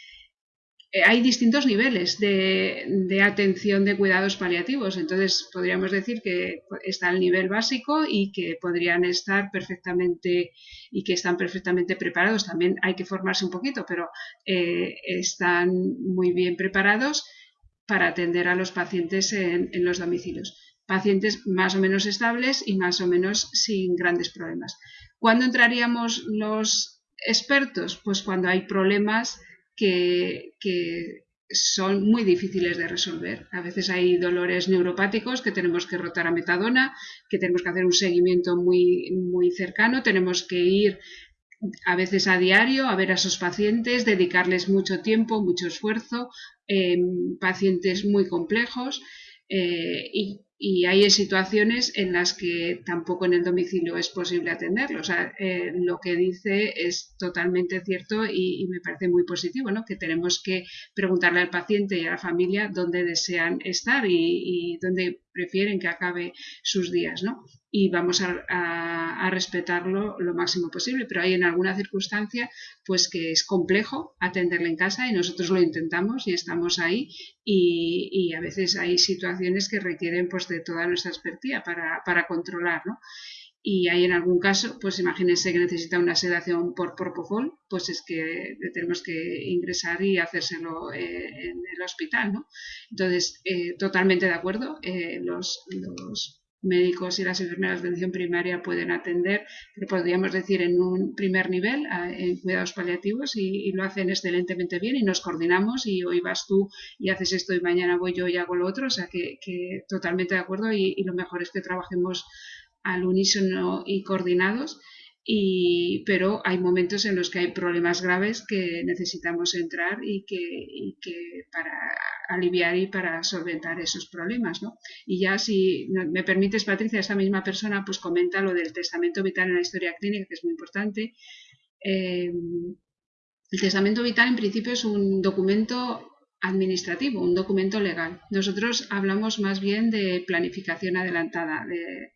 hay distintos niveles de, atención de cuidados paliativos. Entonces, podríamos decir que está el nivel básico y que podrían estar perfectamente y que están perfectamente preparados. También hay que formarse un poquito, pero eh, están muy bien preparados para atender a los pacientes en, en los domicilios. Pacientes más o menos estables y más o menos sin grandes problemas. ¿Cuándo entraríamos los expertos? Pues cuando hay problemas que, son muy difíciles de resolver. A veces hay dolores neuropáticos que tenemos que rotar a metadona, que tenemos que hacer un seguimiento muy, muy cercano, tenemos que ir a veces a diario a ver a esos pacientes, dedicarles mucho tiempo, mucho esfuerzo, em, pacientes muy complejos eh, y y hay situaciones en las que tampoco en el domicilio es posible atenderlo. O sea, eh, lo que dice es totalmente cierto y, me parece muy positivo, ¿no? Que tenemos que preguntarle al paciente y a la familia dónde desean estar y, y dónde prefieren que acabe sus días, ¿no? Y vamos a, respetarlo lo máximo posible, pero hay en alguna circunstancia pues que es complejo atenderle en casa y nosotros lo intentamos y estamos ahí y, a veces hay situaciones que requieren pues de toda nuestra expertía para, para controlar, ¿no? Y hay en algún caso, pues imagínense que necesita una sedación por propofol, pues es que tenemos que ingresar y hacérselo eh, en el hospital, ¿no? Entonces, eh, totalmente de acuerdo, eh, los, médicos y las enfermeras de atención primaria pueden atender, podríamos decir en un primer nivel, en cuidados paliativos, y, lo hacen excelentemente bien y nos coordinamos y hoy vas tú y haces esto y mañana voy yo y hago lo otro, o sea que, totalmente de acuerdo y lo mejor es que trabajemos al unísono y coordinados, y, pero hay momentos en los que hay problemas graves que necesitamos entrar y que, para aliviar y para solventar esos problemas. ¿no? Y ya si me permites, Patricia, esta misma persona pues comenta lo del testamento vital en la historia clínica, que es muy importante. Eh, el testamento vital en principio es un documento administrativo, un documento legal. Nosotros hablamos más bien de planificación adelantada, de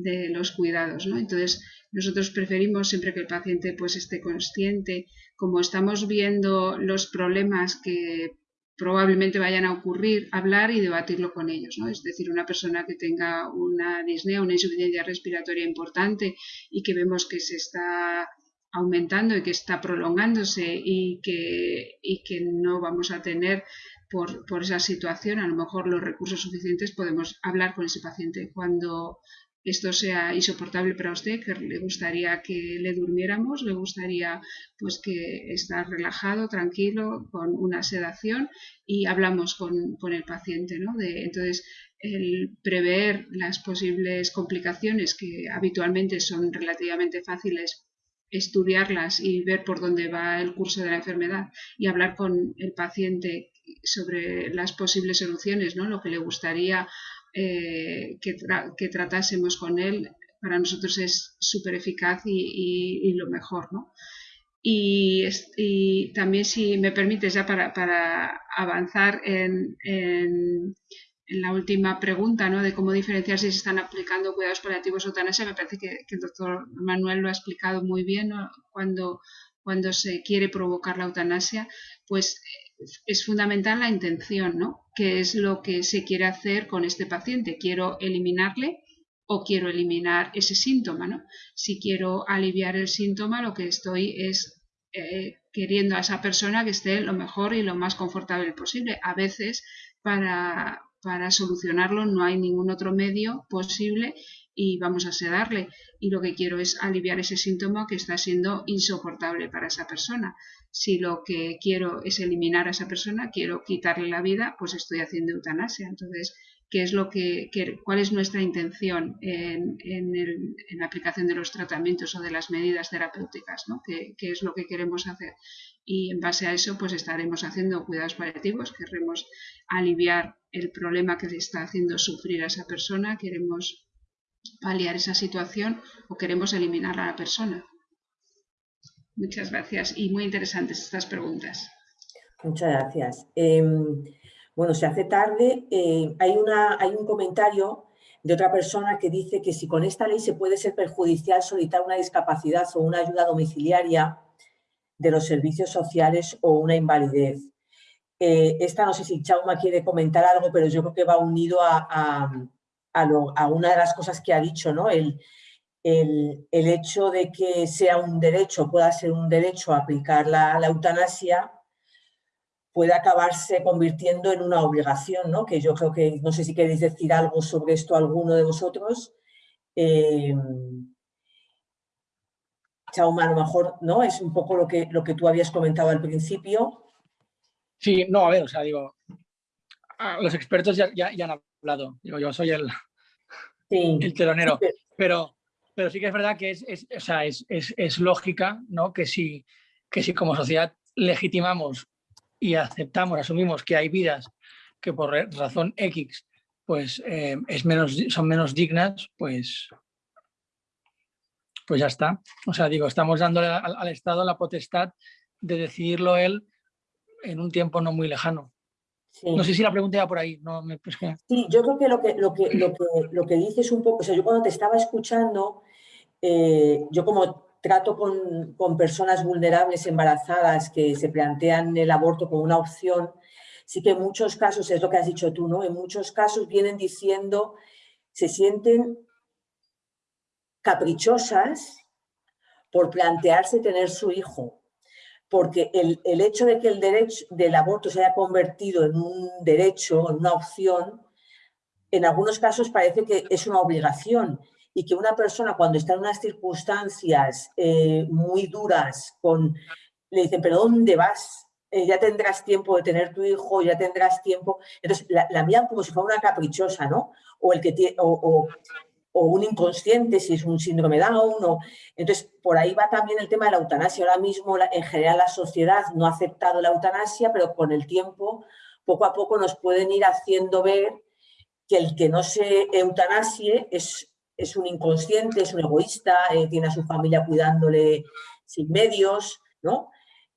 de los cuidados, ¿no? Entonces, nosotros preferimos siempre que el paciente pues esté consciente, como estamos viendo los problemas que probablemente vayan a ocurrir, hablar y debatirlo con ellos, ¿no? Es decir, una persona que tenga una disnea, una insuficiencia respiratoria importante y que vemos que se está aumentando y que está prolongándose y que, y que no vamos a tener por, por, esa situación, a lo mejor los recursos suficientes, podemos hablar con ese paciente. Cuando esto sea insoportable para usted, que le gustaría que le durmiéramos, le gustaría pues que estar relajado, tranquilo, con una sedación y hablamos con, el paciente, ¿no? De, entonces, el prever las posibles complicaciones que habitualmente son relativamente fáciles estudiarlas y ver por dónde va el curso de la enfermedad y hablar con el paciente sobre las posibles soluciones, ¿no? lo que le gustaría eh, que, tratásemos con él, para nosotros es súper eficaz y, lo mejor, ¿no? Y, también, si me permites, ya para, avanzar en, la última pregunta, ¿no? De cómo diferenciar si se están aplicando cuidados paliativos o eutanasia, me parece que, el doctor Manuel lo ha explicado muy bien, Cuando, cuando se quiere provocar la eutanasia, pues es fundamental la intención, ¿no? ¿Qué es lo que se quiere hacer con este paciente? ¿Quiero eliminarle o quiero eliminar ese síntoma, ¿no? Si quiero aliviar el síntoma, lo que estoy es eh, queriendo a esa persona que esté lo mejor y lo más confortable posible. A veces, para, para solucionarlo, no hay ningún otro medio posible y vamos a sedarle. Y lo que quiero es aliviar ese síntoma que está siendo insoportable para esa persona. Si lo que quiero es eliminar a esa persona, quiero quitarle la vida, pues estoy haciendo eutanasia. Entonces, ¿qué es lo que, cuál es nuestra intención en, la aplicación de los tratamientos o de las medidas terapéuticas? ¿no? ¿Qué, ¿Qué, es lo que queremos hacer? Y en base a eso, pues estaremos haciendo cuidados paliativos, queremos aliviar el problema que le está haciendo sufrir a esa persona, queremos paliar esa situación o queremos eliminar a la persona. Muchas gracias y muy interesantes estas preguntas. Muchas gracias. Em, bueno, se hace tarde. Eh, hay, una, hay un comentario de otra persona que dice que si con esta ley se puede ser perjudicial solicitar una discapacidad o una ayuda domiciliaria de los servicios sociales o una invalidez. Eh, esta no sé si Chauma quiere comentar algo, pero yo creo que va unido a, a, una de las cosas que ha dicho, ¿no? El, el, hecho de que sea un derecho, pueda ser un derecho a aplicar la, eutanasia, puede acabarse convirtiendo en una obligación, ¿no? Que yo creo que, no sé si queréis decir algo sobre esto alguno de vosotros. Eh, Chauma, a lo mejor, ¿no? Es un poco lo que, lo que tú habías comentado al principio. Sí, no, a ver, o sea, digo, los expertos ya, ya, ya hablado. Digo, yo soy el, el telonero. Pero, pero sí que es verdad que es, es, o sea, es, es, lógica ¿no? que, si, que si como sociedad legitimamos y aceptamos, asumimos que hay vidas que por razón X pues, eh, es menos, son menos dignas, pues, pues ya está. O sea, digo, estamos dándole al, al Estado la potestad de decidirlo él en un tiempo no muy lejano. No sé si la pregunta iba por ahí. No, me, Sí, yo creo que lo que, lo, que, lo, que, lo que dices un poco, o sea, yo cuando te estaba escuchando, eh, yo como trato con, con, personas vulnerables embarazadas que se plantean el aborto como una opción, sí que en muchos casos, es lo que has dicho tú, ¿no? En muchos casos vienen diciendo, se sienten caprichosas por plantearse tener su hijo porque el, hecho de que el derecho del aborto se haya convertido en un derecho, en una opción, en algunos casos parece que es una obligación y que una persona cuando está en unas circunstancias eh, muy duras, con, le dicen, pero ¿dónde vas? Eh, ya tendrás tiempo de tener tu hijo, ya tendrás tiempo. Entonces, la, la como si fuera una caprichosa, ¿no? O, el que tiene, o un inconsciente, si es un síndrome Down. O... Entonces, por ahí va también el tema de la eutanasia. Ahora mismo, en general, la sociedad no ha aceptado la eutanasia, pero con el tiempo, poco a poco nos pueden ir haciendo ver que el que no se eutanasie es, es un inconsciente, es un egoísta, eh, tiene a su familia cuidándole sin medios, ¿no?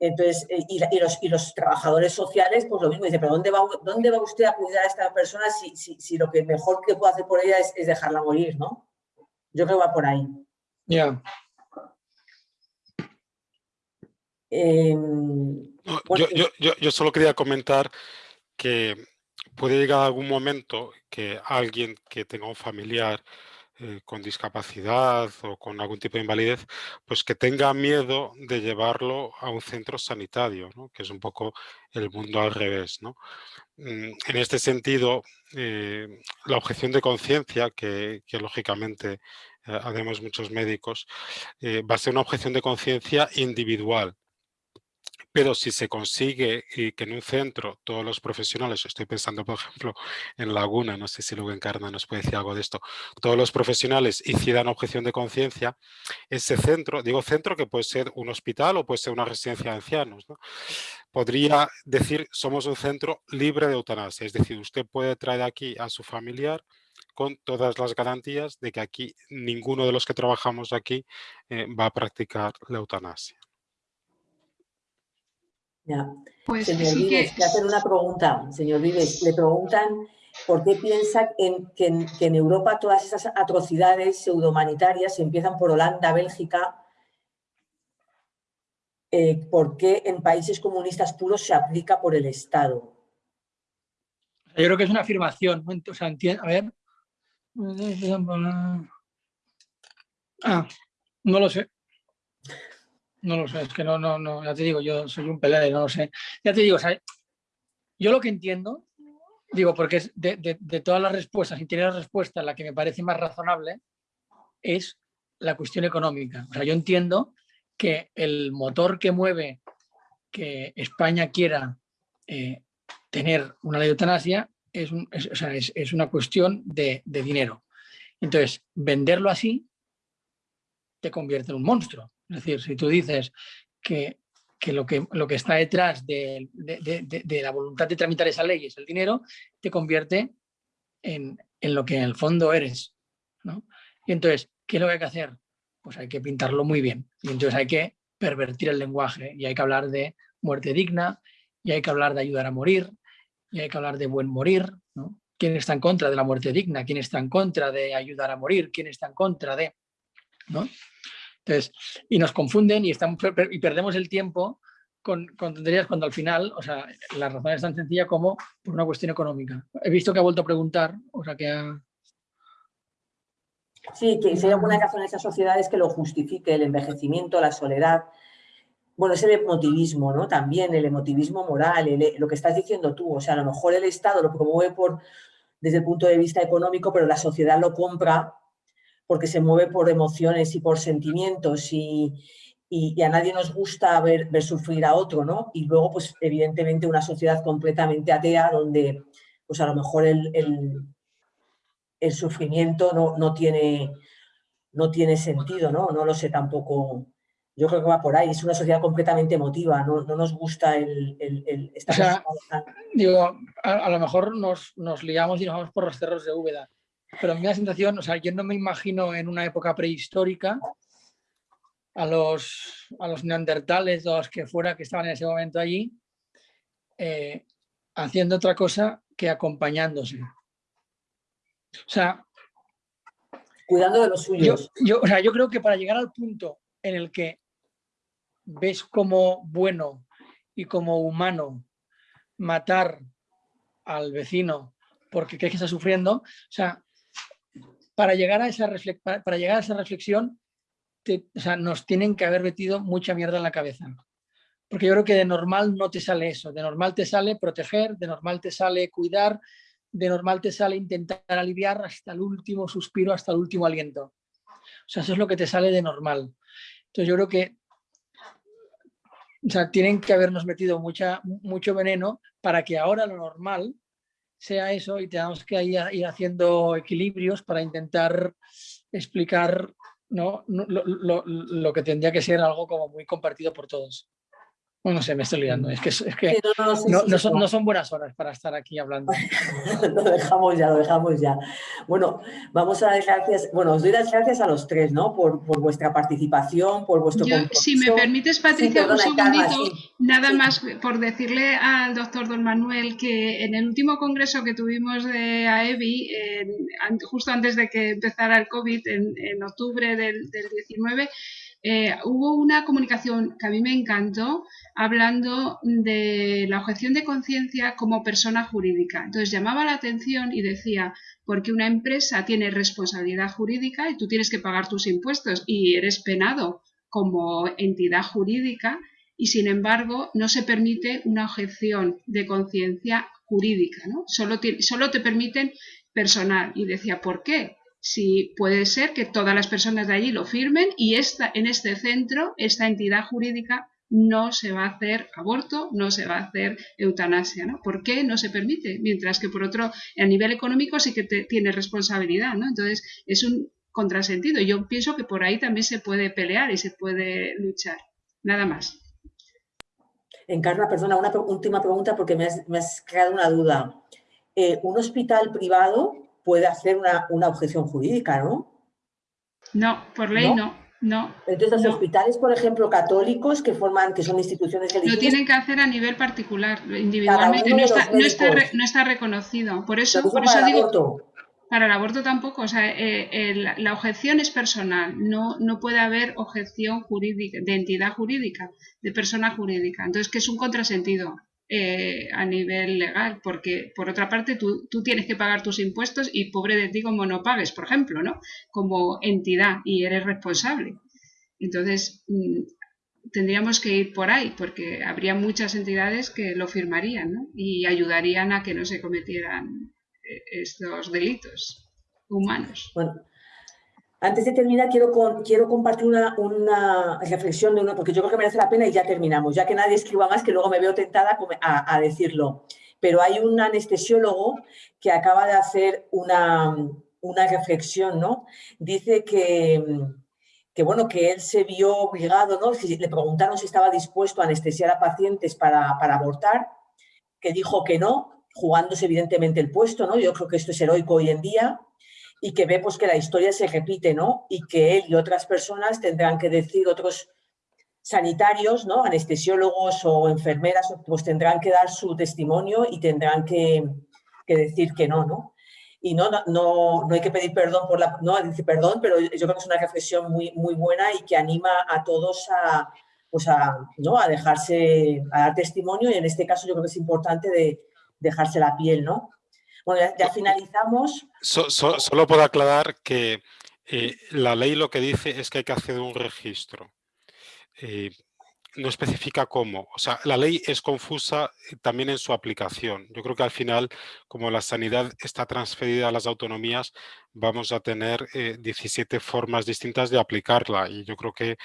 Entonces, eh, y, los, y, los, trabajadores sociales, pues lo mismo, dice, pero ¿dónde va, dónde va usted a cuidar a esta persona si, si, si lo que mejor que puede hacer por ella es, dejarla morir, ¿no? Yo creo que va por ahí. Ya. Em, yo, yo, yo, solo quería comentar que puede llegar algún momento que alguien que tenga un familiar eh, con discapacidad o con algún tipo de invalidez, pues que tenga miedo de llevarlo a un centro sanitario, que es un poco el mundo al revés. ¿no? Mm, en este sentido, eh, la objeción de conciencia, que, lógicamente eh, haremos muchos médicos, va a ser una objeción de conciencia individual, pero si se consigue y que en un centro todos los profesionales, estoy pensando por ejemplo en Laguna, no sé si luego Encarna nos puede decir algo de esto, todos los profesionales hicieran objeción de conciencia, ese centro, digo centro que puede ser un hospital o puede ser una residencia de ancianos, ¿no? podría decir somos un centro libre de eutanasia, es decir, usted puede traer aquí a su familiar con todas las garantías de que aquí ninguno de los que trabajamos aquí eh, va a practicar la eutanasia. Ya. Pues señor Vives, que... hacer una pregunta, señor Vives. Le preguntan por qué piensa en, que, en, Europa todas esas atrocidades pseudohumanitarias empiezan por Holanda, Bélgica, eh, por qué en países comunistas puros se aplica por el Estado. Yo creo que es una afirmación, o sea, a ver. Ah, no lo sé. No lo sé, es que no, no, no, ya te digo, yo soy un pelele, no lo sé. Ya te digo, o sea, yo lo que entiendo, digo, porque es de, de, todas las respuestas, y tiene la respuesta la que me parece más razonable, es la cuestión económica. O sea, yo entiendo que el motor que mueve que España quiera eh, tener una ley de eutanasia es, es, una cuestión de, dinero. Entonces, venderlo así te convierte en un monstruo. Es decir, si tú dices que, lo, que lo que está detrás de, la voluntad de tramitar esa ley es el dinero, te convierte en, lo que en el fondo eres. Y entonces, ¿qué es lo que hay que hacer? Pues hay que pintarlo muy bien. Y entonces hay que pervertir el lenguaje y hay que hablar de muerte digna y hay que hablar de ayudar a morir y hay que hablar de buen morir. ¿no? ¿Quién está en contra de la muerte digna? ¿Quién está en contra de ayudar a morir? ¿Quién está en contra de...? ¿no? Entonces, y nos confunden y, estamos, y perdemos el tiempo con, con, tonterías cuando al final, o sea, la razón es tan sencilla como por una cuestión económica. He visto que ha vuelto a preguntar, o sea, que ha... Sí, que si hay alguna razón en esas sociedades que lo justifique, el envejecimiento, la soledad. Bueno, es el emotivismo, ¿no? También el emotivismo moral, lo que estás diciendo tú. O sea, a lo mejor el Estado lo promueve por, desde el punto de vista económico, pero la sociedad lo compra porque se mueve por emociones y por sentimientos y, a nadie nos gusta ver, ver, sufrir a otro, ¿no? Y luego, pues, evidentemente, una sociedad completamente atea donde, pues, a lo mejor el, el, sufrimiento no, no, tiene, no tiene sentido, ¿no? No lo sé tampoco. Yo creo que va por ahí. Es una sociedad completamente emotiva. No, nos gusta el, el, estar... O sea, digo, a, lo mejor nos, nos liamos y nos vamos por los cerros de Úbeda pero a mí la sensación, o sea, yo no me imagino en una época prehistórica a los, a los neandertales o los que fuera que estaban en ese momento allí, eh, haciendo otra cosa que acompañándose. O sea... Cuidando de los suyos. Yo, o sea, yo creo que para llegar al punto en el que ves como bueno y como humano matar al vecino porque crees que está sufriendo, o sea, para llegar a esa, para llegar a esa reflexión nos tienen que haber metido mucha mierda en la cabeza. Porque yo creo que de normal no te sale eso, de normal te sale proteger, de normal te sale cuidar, de normal te sale intentar aliviar hasta el último suspiro, hasta el último aliento. O sea, eso es lo que te sale de normal. Entonces yo creo que o sea, tienen que habernos metido mucha, mucho veneno para que ahora lo normal sea eso y tenemos que ir, haciendo equilibrios para intentar explicar ¿no? Lo, lo, lo, que tendría que ser algo como muy compartido por todos. Bueno, no sé, me estoy liando. Es que, es que no, son, no, son, buenas horas para estar aquí hablando. lo dejamos ya, lo dejamos ya. Bueno, vamos a dar gracias, bueno, os doy las gracias a los tres, ¿no? Por, por vuestra participación, por vuestro Yo, Si me permites, Patricia, un segundito, nada más por decirle al doctor Don Manuel que en el último congreso que tuvimos de AEBI, justo antes de que empezara el COVID, en, en octubre del, del 19, eh, hubo una comunicación que a mí me encantó hablando de la objeción de conciencia como persona jurídica. Entonces llamaba la atención y decía, porque una empresa tiene responsabilidad jurídica y tú tienes que pagar tus impuestos y eres penado como entidad jurídica y sin embargo no se permite una objeción de conciencia jurídica, ¿no? Solo solo te permiten personal. Y decía, ¿por qué? Si puede ser que todas las personas de allí lo firmen y esta, en este centro, esta entidad jurídica, no se va a hacer aborto, no se va a hacer eutanasia, ¿no? ¿Por qué no se permite? Mientras que por otro, a nivel económico sí que tiene responsabilidad, ¿no? Entonces es un contrasentido. Yo pienso que por ahí también se puede pelear y se puede luchar. Nada más. Encarna, perdona, una última pregunta porque me has, creado una duda. Eh, ¿Un hospital privado puede hacer una, objeción jurídica, ¿no? No, por ley no. No, Entonces, los hospitales, por ejemplo, católicos que forman, que son instituciones religiosas... Lo tienen que hacer a nivel particular, individualmente. No está, no, está, reconocido. Por eso, por eso digo... Para el aborto tampoco, o sea, eh, la objeción es personal, no, no puede haber objeción jurídica, de entidad jurídica, de persona jurídica. Entonces, que es un contrasentido eh, a nivel legal, porque por otra parte tú, tú, tienes que pagar tus impuestos y pobre de ti como no pagues, por ejemplo, ¿no? Como entidad y eres responsable. Entonces, mm, tendríamos que ir por ahí, porque habría muchas entidades que lo firmarían y ayudarían a que no se cometieran estos delitos humanos. Bueno, antes de terminar, quiero, quiero compartir una, una, reflexión de uno, porque yo creo que merece la pena y ya terminamos, ya que nadie escriba más, que luego me veo tentada a, a decirlo. Pero hay un anestesiólogo que acaba de hacer una, una reflexión, ¿no? Dice que, que, bueno, que él se vio obligado, ¿no? Le preguntaron si estaba dispuesto a anestesiar a pacientes para, para abortar, que dijo que no, jugándose evidentemente el puesto, ¿no? Yo creo que esto es heroico hoy en día y que ve pues, que la historia se repite, ¿no? Y que él y otras personas tendrán que decir, otros sanitarios, ¿no? Anestesiólogos o enfermeras, pues tendrán que dar su testimonio y tendrán que, decir que no, ¿no? Y no, no, no, hay que pedir perdón por la... No, dice perdón, pero yo creo que es una reflexión muy, muy buena y que anima a todos a, pues a, ¿no? a dejarse, a dar testimonio y en este caso yo creo que es importante de, dejarse la piel, ¿no? Bueno, ya, finalizamos. solo puedo aclarar que eh, la ley lo que dice es que hay que hacer un registro. Eh, no especifica cómo. O sea, la ley es confusa eh, también en su aplicación. Yo creo que al final, como la sanidad está transferida a las autonomías, vamos a tener 17 formas distintas de aplicarla y yo creo que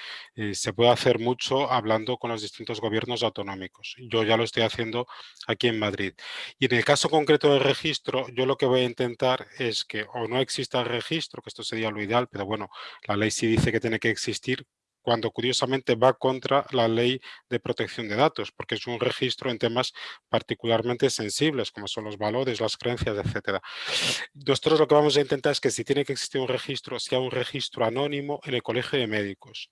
se puede hacer mucho hablando con los distintos gobiernos autonómicos. Yo ya lo estoy haciendo aquí en Madrid. Y en el caso concreto del registro, yo lo que voy a intentar es que o no exista el registro, que esto sería lo ideal, pero bueno, la ley sí dice que tiene que existir, cuando curiosamente va contra la ley de protección de datos, porque es un registro en temas particularmente sensibles, como son los valores, las creencias, etcétera. Nosotros lo que vamos a intentar es que si tiene que existir un registro, sea un registro anónimo en el colegio de médicos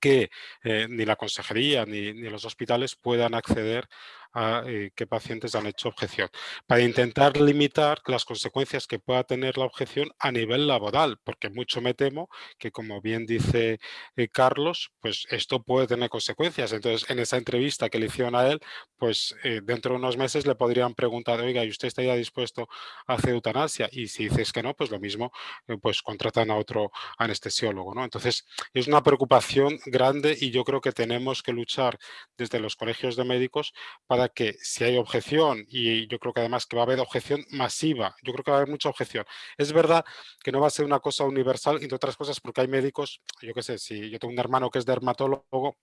que eh, ni la consejería ni, ni, los hospitales puedan acceder a eh, qué pacientes han hecho objeción, para intentar limitar las consecuencias que pueda tener la objeción a nivel laboral, porque mucho me temo que, como bien dice eh, Carlos, pues esto puede tener consecuencias. Entonces, en esa entrevista que le hicieron a él, pues eh, dentro de unos meses le podrían preguntar, oiga, ¿y usted estaría dispuesto a hacer eutanasia? Y si dices que no, pues lo mismo, pues contratan a otro anestesiólogo, ¿no? Entonces, es una preocupación grande y yo creo que tenemos que luchar desde los colegios de médicos para que si hay objeción, y yo creo que además que va a haber objeción masiva, yo creo que va a haber mucha objeción. Es verdad que no va a ser una cosa universal, entre otras cosas porque hay médicos, yo qué sé, si yo tengo un hermano que es dermatólogo,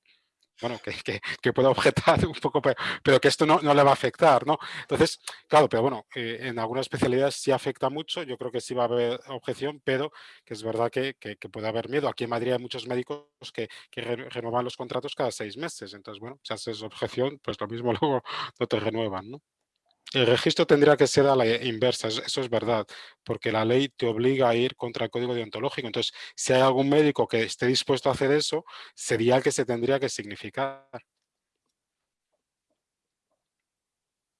bueno, que, que, pueda objetar un poco, pero, que esto no, no, le va a afectar, ¿no? Entonces, claro, pero bueno, eh, en algunas especialidades sí afecta mucho, yo creo que sí va a haber objeción, pero que es verdad que, que puede haber miedo. Aquí en Madrid hay muchos médicos que, renuevan los contratos cada seis meses, entonces, bueno, si haces objeción, pues lo mismo luego no te renuevan, ¿no? El registro tendría que ser a la inversa, eso es verdad, porque la ley te obliga a ir contra el código deontológico. Entonces, si hay algún médico que esté dispuesto a hacer eso, sería el que se tendría que significar.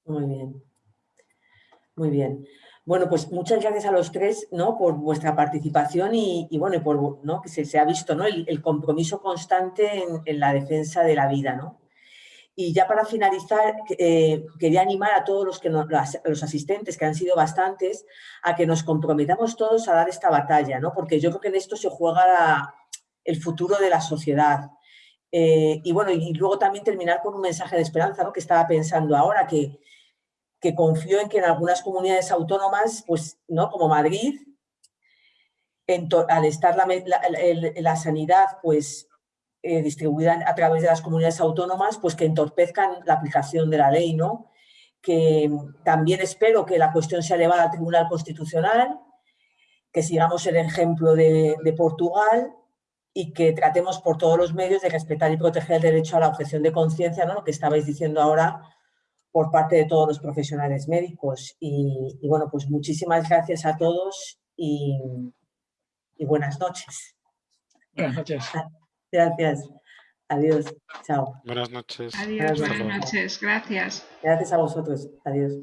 Muy bien. Muy bien. Bueno, pues muchas gracias a los tres ¿no? por vuestra participación y, bueno, por ¿no? que se, ha visto ¿no? el, compromiso constante en, en, la defensa de la vida. ¿no? Y ya para finalizar, eh, quería animar a todos los, que los asistentes, que han sido bastantes, a que nos comprometamos todos a dar esta batalla, ¿no? porque yo creo que en esto se juega el futuro de la sociedad. Eh, y bueno, y luego también terminar con un mensaje de esperanza, ¿no? que estaba pensando ahora, que, que confío en que en algunas comunidades autónomas, pues, ¿no? como Madrid, al estar la, la sanidad pues eh, distribuida a través de las comunidades autónomas, pues que entorpezcan la aplicación de la ley, ¿no? Que también espero que la cuestión sea elevada al Tribunal Constitucional, que sigamos el ejemplo de, Portugal y que tratemos por todos los medios de respetar y proteger el derecho a la objeción de conciencia, ¿no? lo que estabais diciendo ahora por parte de todos los profesionales médicos. Y, bueno, pues muchísimas gracias a todos y, y buenas noches. Buenas noches. Gracias. Adiós. Chao. Buenas noches. Adiós, buenas noches. Gracias. Gracias a vosotros. Adiós.